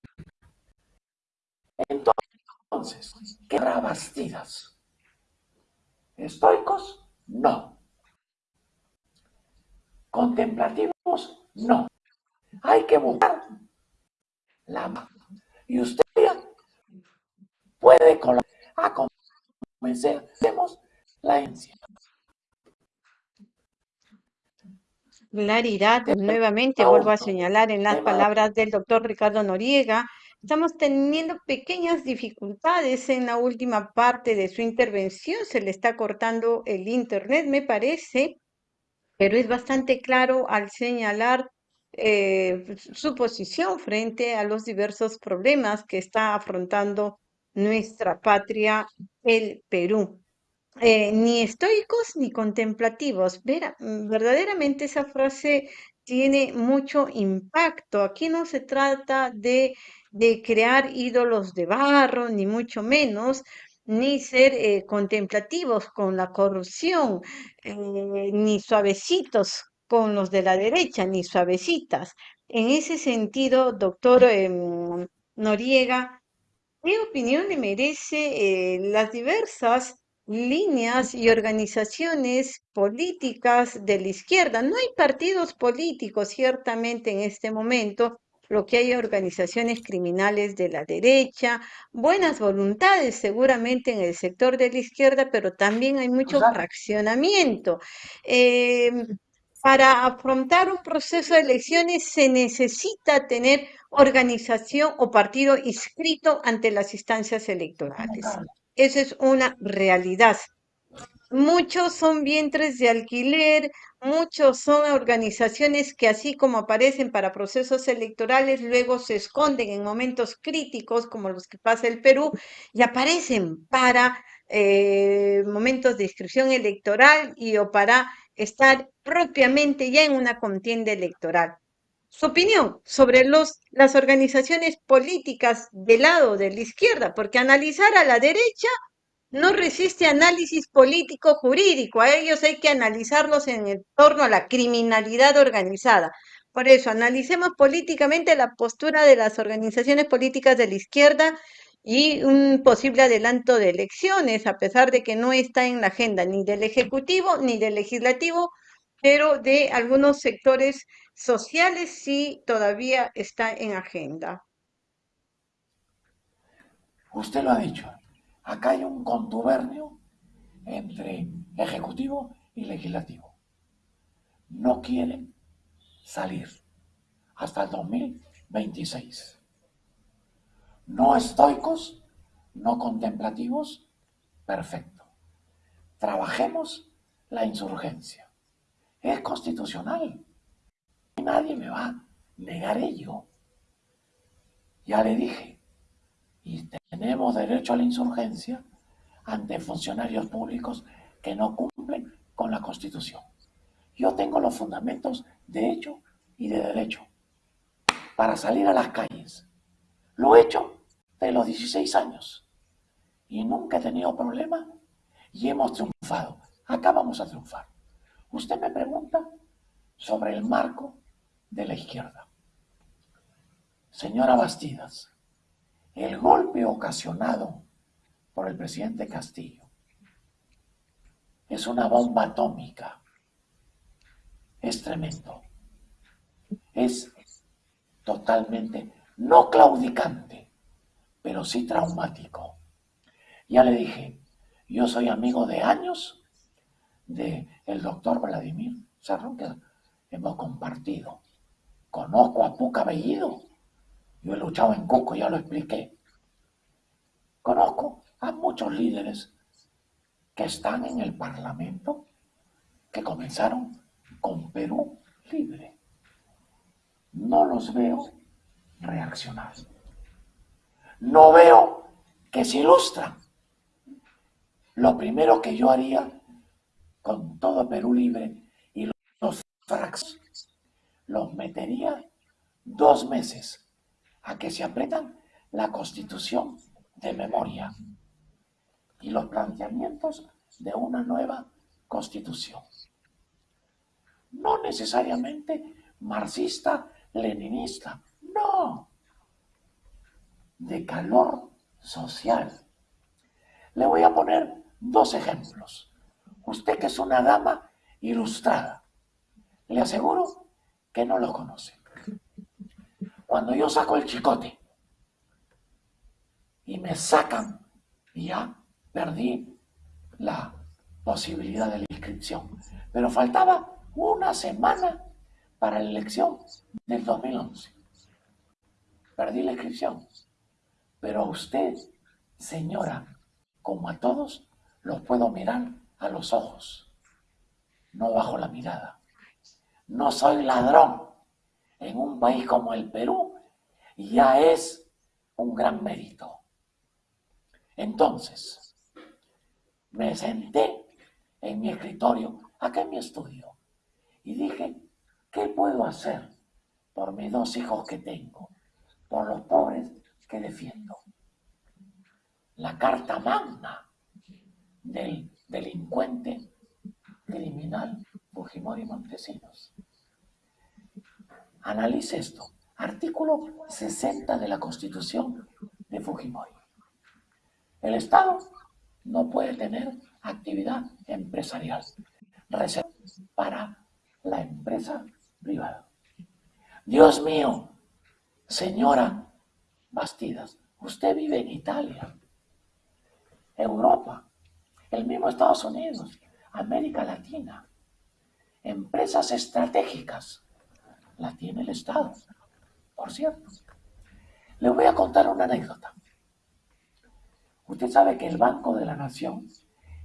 Entonces, ¿qué Bastidas? ¿Estoicos? No. ¿Contemplativos? No. Hay que buscar la Y usted puede a convencer. La herencia. Claridad, nuevamente vuelvo a señalar en las palabras del doctor Ricardo Noriega, estamos teniendo pequeñas dificultades en la última parte de su intervención, se le está cortando el internet, me parece, pero es bastante claro al señalar eh, su posición frente a los diversos problemas que está afrontando nuestra patria, el Perú. Eh, ni estoicos ni contemplativos. Vera, mm, verdaderamente esa frase tiene mucho impacto. Aquí no se trata de, de crear ídolos de barro, ni mucho menos, ni ser eh, contemplativos con la corrupción, ni suavecitos con los de la derecha, ni suavecitas. En ese sentido, doctor em, Noriega, ¿qué opinión le merece las diversas líneas y organizaciones políticas de la izquierda. No hay partidos políticos, ciertamente, en este momento. Lo que hay organizaciones criminales de la derecha, buenas voluntades seguramente en el sector de la izquierda, pero también hay mucho fraccionamiento. Em, para afrontar un proceso de elecciones se necesita tener organización o partido inscrito ante las instancias electorales. Esa es una realidad. Muchos son vientres de alquiler, muchos son organizaciones que así como aparecen para procesos electorales, luego se esconden en momentos críticos como los que pasa el Perú y aparecen para eh, momentos de inscripción electoral y o para estar propiamente ya en una contienda electoral su opinión sobre los, las organizaciones políticas del lado de la izquierda, porque analizar a la derecha no resiste análisis político-jurídico, a ellos hay que analizarlos en torno a la criminalidad organizada. Por eso, analicemos políticamente la postura de las organizaciones políticas de la izquierda y un posible adelanto de elecciones, a pesar de que no está en la agenda ni del Ejecutivo ni del Legislativo, pero de algunos sectores sociales sí todavía está en agenda. Usted lo ha dicho, acá hay un contubernio entre ejecutivo y legislativo. No quieren salir hasta el 2026. No estoicos, no contemplativos, perfecto. Trabajemos la insurgencia es constitucional. Nadie me va a negar ello. Ya le dije, y tenemos derecho a la insurgencia ante funcionarios públicos que no cumplen con la Constitución. Yo tengo los fundamentos de hecho y de derecho para salir a las calles. Lo he hecho de los 16 años y nunca he tenido problema y hemos triunfado. Acá vamos a triunfar. Usted me pregunta sobre el marco de la izquierda. Señora Bastidas, el golpe ocasionado por el presidente Castillo es una bomba atómica. Es tremendo. Es totalmente no claudicante, pero sí traumático. Ya le dije, yo soy amigo de años de el doctor Vladimir Serrón, que hemos compartido. Conozco a Puca Bellido. Yo he luchado en Cusco, ya lo expliqué. Conozco a muchos líderes que están en el Parlamento que comenzaron con Perú libre. No los veo reaccionar. No veo que se ilustran. Lo primero que yo haría con todo Perú libre y los fracos, los metería dos meses a que se apretan la constitución de memoria y los planteamientos de una nueva constitución. No necesariamente marxista, leninista, no, de calor social. Le voy a poner dos ejemplos. Usted que es una dama ilustrada, le aseguro que no lo conoce. Cuando yo saco el chicote y me sacan, ya perdí la posibilidad de la inscripción. Pero faltaba una semana para la elección del 2011. Perdí la inscripción. Pero a usted, señora, como a todos, los puedo mirar a los ojos, no bajo la mirada. No soy ladrón. En un país como el Perú ya es un gran mérito. Entonces, me senté en mi escritorio, acá en mi estudio, y dije, ¿qué puedo hacer por mis dos hijos que tengo, por los pobres que defiendo? La carta magna del delincuente criminal Fujimori Montesinos. Analice esto. Artículo 60 de la Constitución de Fujimori. El Estado no puede tener actividad empresarial reservada para la empresa privada. Dios mío, señora Bastidas, usted vive en Italia, Europa, el mismo Estados Unidos, América Latina. Empresas estratégicas las tiene el Estado, por cierto. Le voy a contar una anécdota. Usted sabe que el Banco de la Nación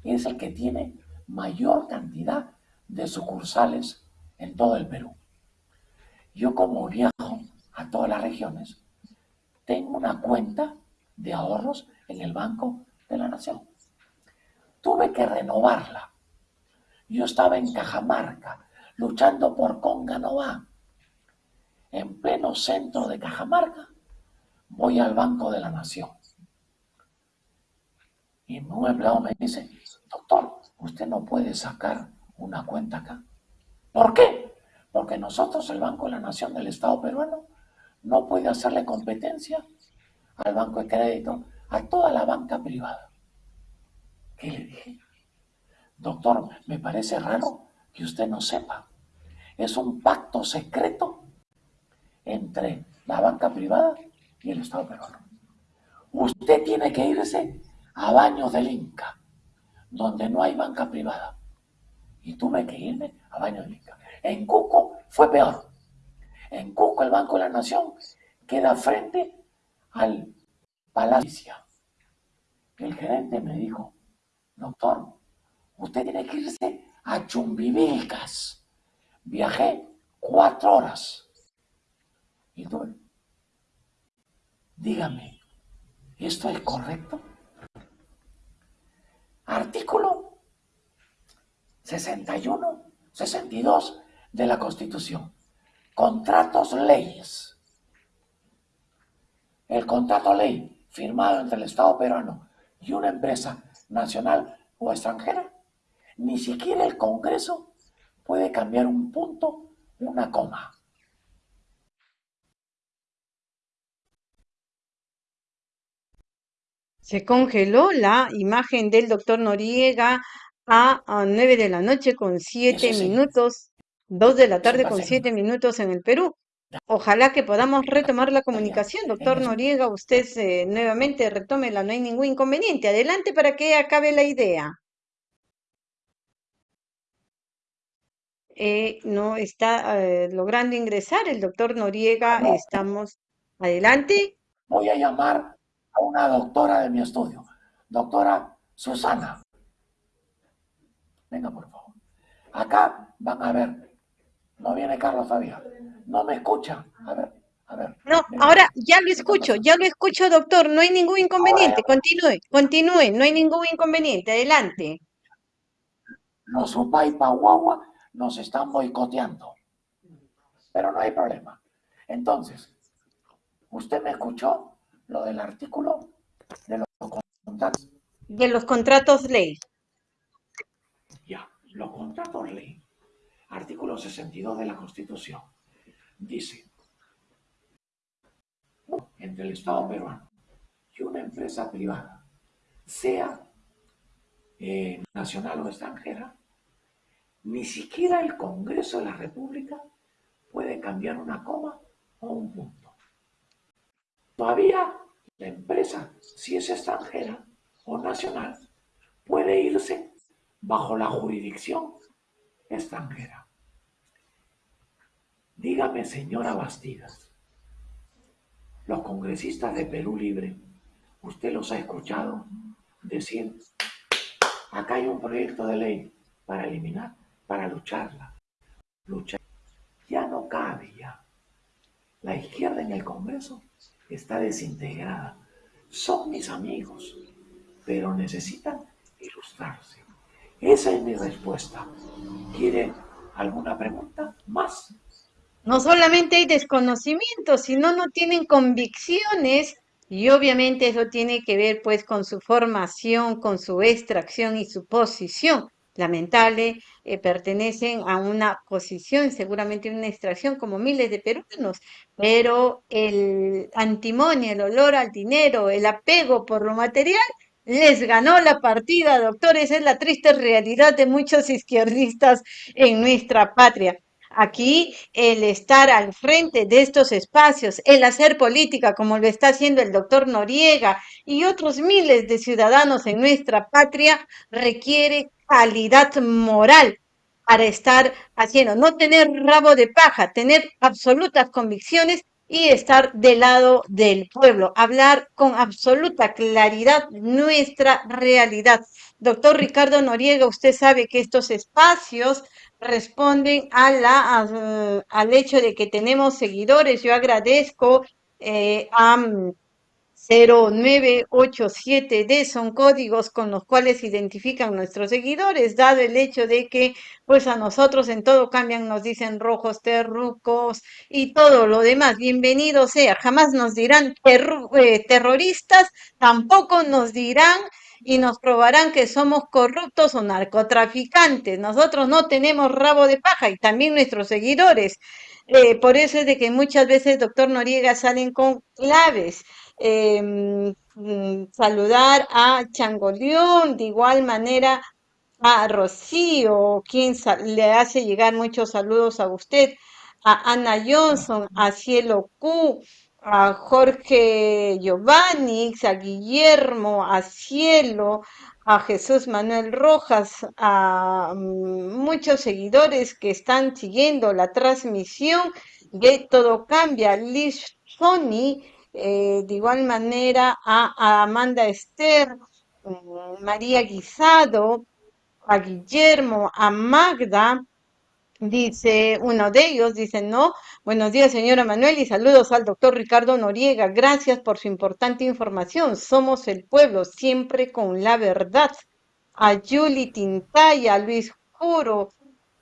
es el que tiene mayor cantidad de sucursales en todo el Perú. Yo como viajo a todas las regiones, tengo una cuenta de ahorros en el Banco de la Nación. Tuve que renovarla. Yo estaba en Cajamarca, luchando por Conga En pleno centro de Cajamarca, voy al Banco de la Nación. Y un empleado me dice, doctor, usted no puede sacar una cuenta acá. ¿Por qué? Porque nosotros, el Banco de la Nación del Estado peruano, no puede hacerle competencia al Banco de Crédito, a toda la banca privada. ¿Qué le dije? Doctor, me parece raro que usted no sepa. Es un pacto secreto entre la banca privada y el Estado peruano. Usted tiene que irse a Baños del Inca, donde no hay banca privada. Y tuve que irme a Baños del Inca. En Cuco fue peor. En Cuco el Banco de la Nación queda frente al Palacio. El gerente me dijo, doctor, usted tiene que irse a Chumbivilcas. Viajé cuatro horas. Y tú, dígame, ¿esto es correcto? Artículo 61, 62 de la Constitución. Contratos leyes. El contrato ley firmado entre el Estado peruano y una empresa nacional o extranjera, ni siquiera el Congreso puede cambiar un punto, una coma. Se congeló la imagen del doctor Noriega a, nueve 9 de la noche con 7 minutos, 2 de la tarde con 7 minutos en el Perú. Ojalá que podamos retomar la comunicación. Doctor. Noriega, usted eh, nuevamente retómela, no hay ningún inconveniente. Adelante para que acabe la idea. Eh, no está eh, logrando ingresar el doctor Noriega. No, Estamos adelante. voy a llamar a una doctora de mi estudio, doctora Susana. Venga, por favor. Acá van a ver. No viene Carlos todavía. No me escucha. A ver, a ver. No, ahora ya lo ¿Qué está escucho, ya lo escucho, doctor. No hay ningún inconveniente. Continúe, continúe, no hay ningún inconveniente. Adelante. los Upaipa Guagua nos están boicoteando. Pero no hay problema. Entonces, ¿usted me escuchó lo del artículo de los contratos? De los contratos ley. Ya, los contratos ley. Artículo 62 de la Constitución. Dice, entre el Estado peruano y una empresa privada, sea eh, nacional o extranjera, ni siquiera el Congreso de la República puede cambiar una coma o un punto. Todavía la empresa, si es extranjera o nacional, puede irse bajo la jurisdicción extranjera. Dígame, señora Bastidas, los congresistas de Perú Libre, usted los ha escuchado decir, acá hay un proyecto de ley para eliminar, para lucharla, luchar. Ya no cabe ya. La izquierda en el Congreso está desintegrada. Son mis amigos, pero necesitan ilustrarse. Esa es mi respuesta. ¿Quiere alguna pregunta más? No solamente hay desconocimiento, sino no tienen convicciones y obviamente eso tiene que ver pues con su formación, con su extracción y su posición. Lamentable, eh, pertenecen a una posición, seguramente una extracción como miles de peruanos, pero el antimonio, el olor al dinero, el apego por lo material, les ganó la partida, doctor. Esa es la triste realidad de muchos izquierdistas en nuestra patria. Aquí el estar al frente de estos espacios, el hacer política como lo está haciendo el doctor Noriega y otros miles de ciudadanos en nuestra patria, requiere calidad moral para estar haciendo, no tener rabo de paja, tener absolutas convicciones y estar del lado del pueblo, hablar con absoluta claridad nuestra realidad. Doctor Ricardo Noriega, usted sabe que estos espacios responden a la, al hecho de que tenemos seguidores. Yo agradezco eh, a 0987D son códigos con los cuales identifican nuestros seguidores, dado el hecho de que pues a nosotros en todo cambian, nos dicen rojos, terrucos y todo lo demás. Bienvenido sea, jamás nos dirán eh, terroristas, tampoco nos dirán y nos probarán que somos corruptos o narcotraficantes. Nosotros no tenemos rabo de paja y también nuestros seguidores. Eh, por eso es de que muchas veces, doctor Noriega, salen con claves. Eh, mm, saludar a Changoleón, de igual manera a Rocío, quien le hace llegar muchos saludos a usted, a Ana Johnson, a Cielo Q, a Jorge Giovanni, a Guillermo, a Cielo, a Jesús Manuel Rojas, a mm, muchos seguidores que están siguiendo la transmisión de Todo Cambia, Liz Sony, eh, de igual manera a, Amanda Esther, mm, María Guisado, a Guillermo, a Magda, Dice uno de ellos, dice, no, buenos días señora Manuel y saludos al doctor Ricardo Noriega. Gracias por su importante información. Somos el pueblo, siempre con la verdad. A Julie Tintaya, a Luis Juro,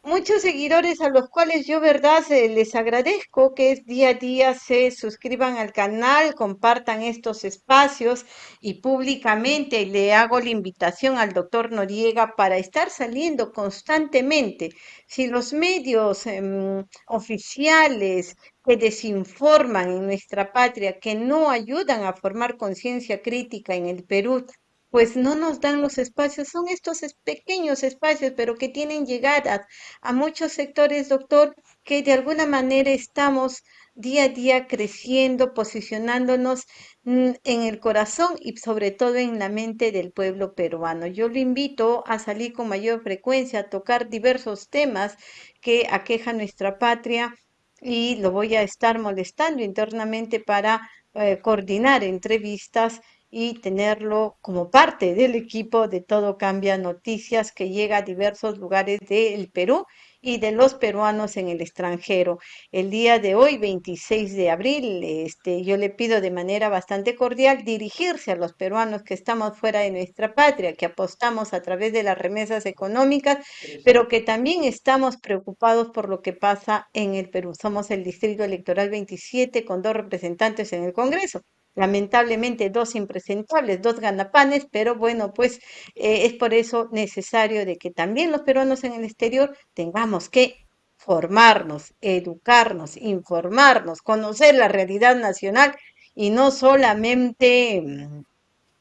muchos seguidores a los cuales yo, verdad, les agradezco que día a día se suscriban al canal, compartan estos espacios y públicamente le hago la invitación al doctor Noriega para estar saliendo constantemente. Si los medios em, oficiales que desinforman en nuestra patria, que no ayudan a formar conciencia crítica en el Perú, pues no nos dan los espacios, son estos es- pequeños espacios, pero que tienen llegadas a muchos sectores, doctor, que de alguna manera estamos día a día creciendo, posicionándonos mm, en el corazón y sobre todo en la mente del pueblo peruano. Yo lo invito a salir con mayor frecuencia, a tocar diversos temas que aquejan nuestra patria y lo voy a estar molestando internamente para eh, coordinar entrevistas y tenerlo como parte del equipo de Todo Cambia Noticias que llega a diversos lugares del Perú y de los peruanos en el extranjero. El día de hoy, 26 de abril, este, yo le pido de manera bastante cordial dirigirse a los peruanos que estamos fuera de nuestra patria, que apostamos a través de las remesas económicas, pero que también estamos preocupados por lo que pasa en el Perú. Somos el Distrito Electoral 27 con dos representantes en el Congreso lamentablemente dos impresentables, dos ganapanes, pero bueno, pues eh, es por eso necesario de que también los peruanos en el exterior tengamos que formarnos, educarnos, informarnos, conocer la realidad nacional y no solamente mm,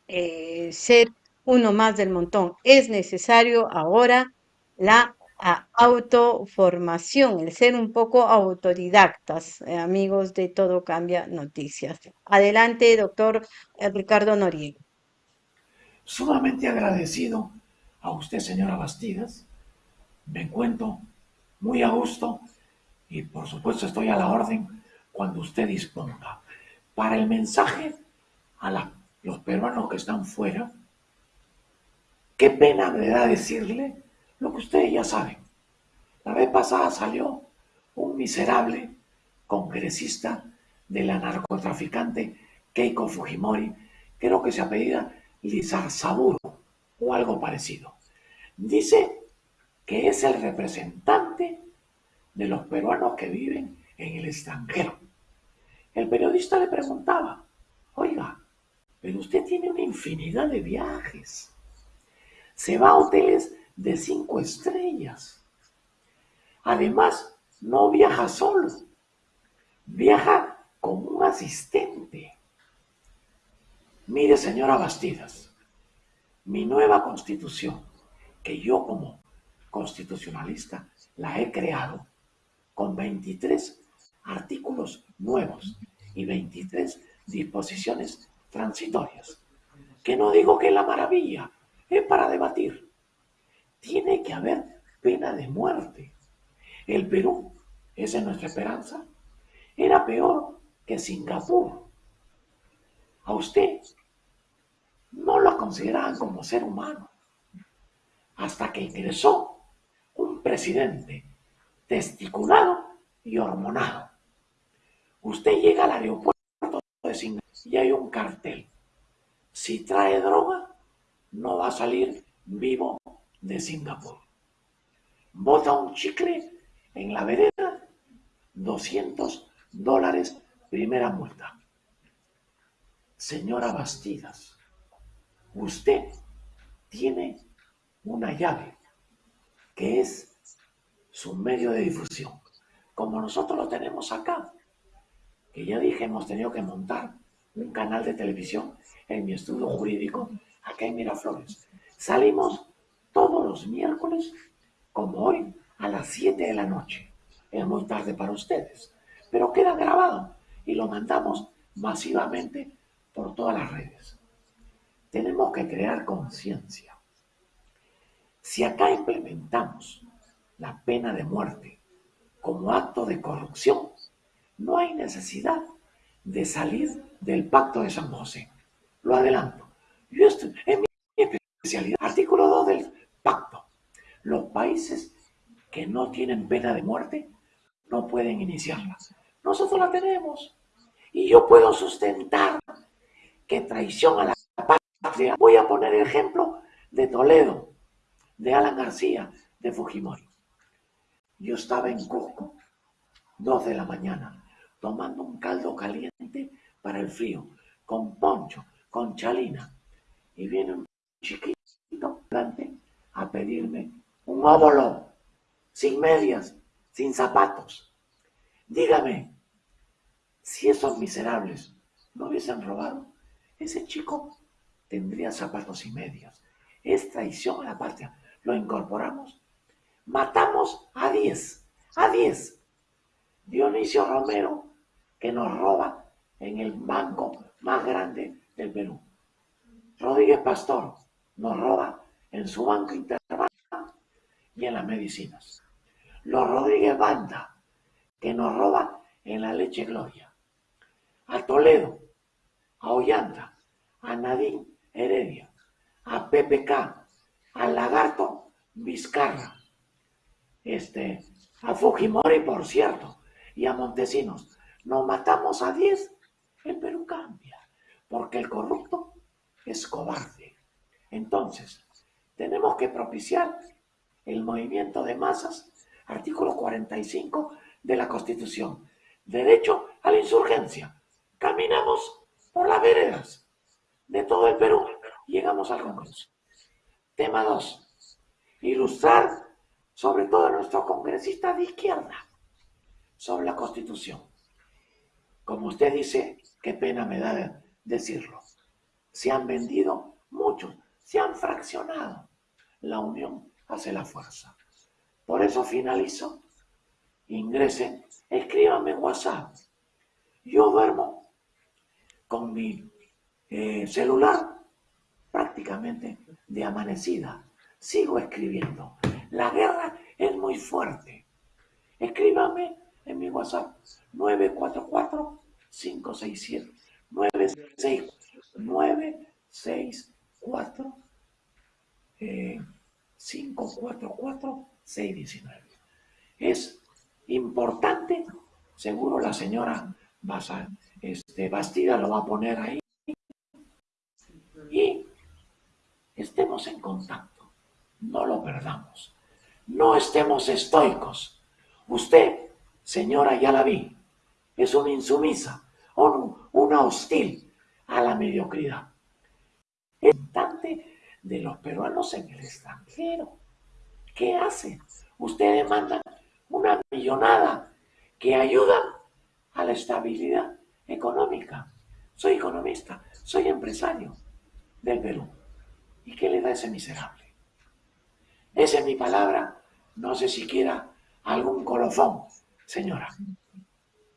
eh, ser uno más del montón. Es necesario ahora la a autoformación, el ser un poco autodidactas, eh, amigos de Todo Cambia Noticias. Adelante, doctor eh, Ricardo Noriega. Sumamente agradecido a usted, señora Bastidas. Me encuentro muy a gusto y por supuesto estoy a la orden cuando usted disponga. Para el mensaje a los peruanos que están fuera, qué pena me da decirle lo que ustedes ya saben. La vez pasada salió un miserable congresista de la narcotraficante Keiko Fujimori, creo que se apellida Lizarzaburo o algo parecido. Dice que es el representante de los peruanos que viven en el extranjero. El periodista le preguntaba, oiga, pero usted tiene una infinidad de viajes. Se va a hoteles de cinco estrellas. Además, no viaja solo, viaja con un asistente. Mire, señora Bastidas, mi nueva constitución, que yo como constitucionalista la he creado con 23 artículos nuevos y 23 disposiciones transitorias, que no digo que la maravilla, es para debatir tiene que haber pena de muerte. El Perú, esa es nuestra esperanza, era peor que Singapur. A usted no lo consideraban como ser humano hasta que ingresó un presidente testiculado y hormonado. Usted llega al aeropuerto de Singapur y hay un cartel. Si trae droga, no va a salir vivo de Singapur. Bota un chicle en la vereda, 200 dólares, primera multa. Señora Bastidas, usted tiene una llave que es su medio de difusión, como nosotros lo tenemos acá, que ya dije, hemos tenido que montar un canal de televisión en mi estudio jurídico acá en Miraflores. Salimos miércoles, como hoy, a las 7 de la noche. Es muy tarde para ustedes, pero queda grabado y lo mandamos masivamente por todas las redes. Tenemos que crear conciencia. Si acá implementamos la pena de muerte como acto de corrupción, no hay necesidad de salir del pacto de San José. Lo adelanto. Yo mi especialidad, artículo 2 del Los países que no tienen pena de muerte no pueden iniciarla. Nosotros la tenemos. Y yo puedo sustentar que traición a la patria. Voy a poner el ejemplo de Toledo, de Alan García, de Fujimori. Yo estaba en Cusco, dos de la mañana, tomando un caldo caliente para el frío, con poncho, con chalina. Y viene un chiquito, a pedirme un óvulo, sin medias, sin zapatos. Dígame, si esos miserables no hubiesen robado, ese chico tendría zapatos y medias. Es traición a la patria. Lo incorporamos. Matamos a 10, a 10. Dionisio Romero que nos roba en el banco más grande del Perú. Rodríguez Pastor nos roba en su banco interbanco y en las medicinas. Los Rodríguez Banda, que nos roba en la leche Gloria. A Toledo, a Ollanta, a Nadine Heredia, a PPK, al Lagarto Vizcarra, este, a Fujimori, por cierto, y a Montesinos. Nos matamos a 10, el Perú cambia, porque el corrupto es cobarde. Entonces, tenemos que propiciar el movimiento de masas, artículo 45 de la Constitución. Derecho a la insurgencia. Caminamos por las veredas de todo el Perú. Llegamos al Congreso. Tema 2. Ilustrar sobre todo a nuestros congresistas de izquierda sobre la Constitución. Como usted dice, qué pena me da decirlo. Se han vendido se han fraccionado. La unión hace la fuerza. Por eso finalizo. Ingresen, escríbanme en WhatsApp. Yo duermo con mi eh, celular prácticamente de amanecida. Sigo escribiendo. La guerra es muy fuerte. Escríbame en mi WhatsApp 944 567 964 544 619. Es importante, seguro la señora este, Bastida lo va a poner ahí, y estemos en contacto, no lo perdamos, no estemos estoicos. Usted, señora, ya la vi, es una insumisa, una hostil a la mediocridad. De los peruanos en el extranjero. ¿Qué hacen? Ustedes mandan una millonada que ayuda a la estabilidad económica. Soy economista, soy empresario del Perú. ¿Y qué le da ese miserable? Esa es mi palabra. No sé si quiera algún colofón, señora.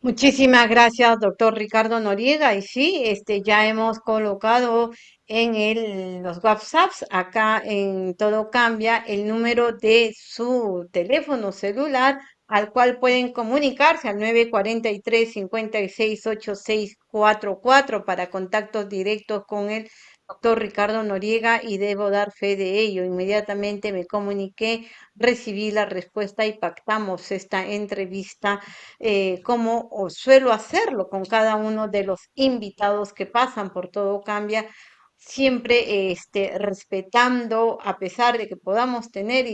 Muchísimas gracias, doctor Ricardo Noriega. Y sí, este, ya hemos colocado en el, los WhatsApps, acá en Todo Cambia, el número de su teléfono celular al cual pueden comunicarse al 943 568644 para contactos directos con él doctor Ricardo Noriega y debo dar fe de ello. Inmediatamente me comuniqué, recibí la respuesta y pactamos esta entrevista eh, como suelo hacerlo con cada uno de los invitados que pasan por todo cambia siempre este, respetando, a pesar de que podamos tener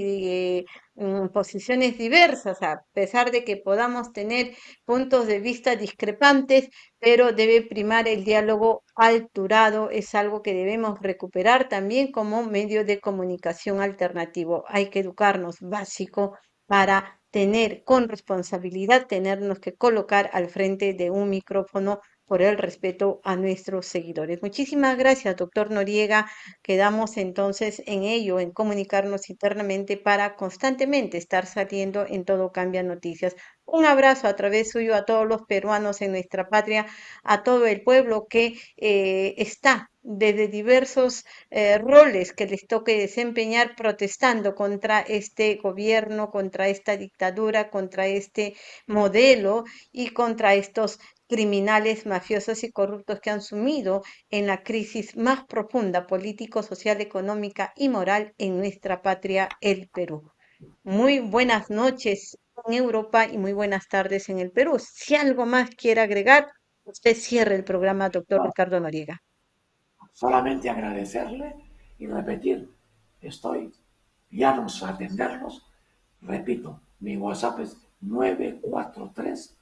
mm, posiciones diversas, a pesar de que podamos tener puntos de vista discrepantes, pero debe primar el diálogo alturado, es algo que debemos recuperar también como medio de comunicación alternativo. Hay que educarnos básico para tener con responsabilidad, tenernos que colocar al frente de un micrófono por el respeto a nuestros seguidores. Muchísimas gracias, doctor Noriega. Quedamos entonces en ello, en comunicarnos internamente para constantemente estar saliendo en todo cambia noticias. Un abrazo a través suyo a todos los peruanos en nuestra patria, a todo el pueblo que eh, está desde diversos eh, roles que les toque desempeñar protestando contra este gobierno, contra esta dictadura, contra este modelo y contra estos criminales, mafiosos y corruptos que han sumido en la crisis más profunda político, social, económica y moral en nuestra patria, el Perú. Muy buenas noches en Europa y muy buenas tardes en el Perú. Si algo más quiere agregar, usted cierre el programa, doctor Ricardo Noriega. Solamente agradecerle y repetir, estoy ya nos atenderlos. Repito, mi WhatsApp es 943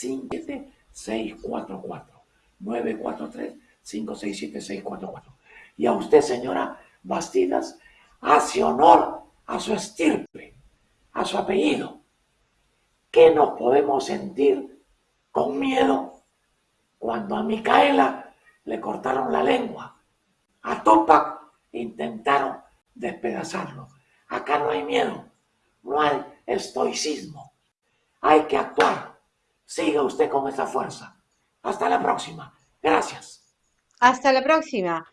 5644 943 567 644 Y a usted, señora Bastidas, hace honor a su estirpe, a su apellido. ¿Qué nos podemos sentir con miedo cuando a Micaela le cortaron la lengua? A Tupac intentaron despedazarlo. Acá no hay miedo, no hay estoicismo. Hay que actuar Siga usted con esa fuerza. Hasta la próxima. Gracias. Hasta la próxima.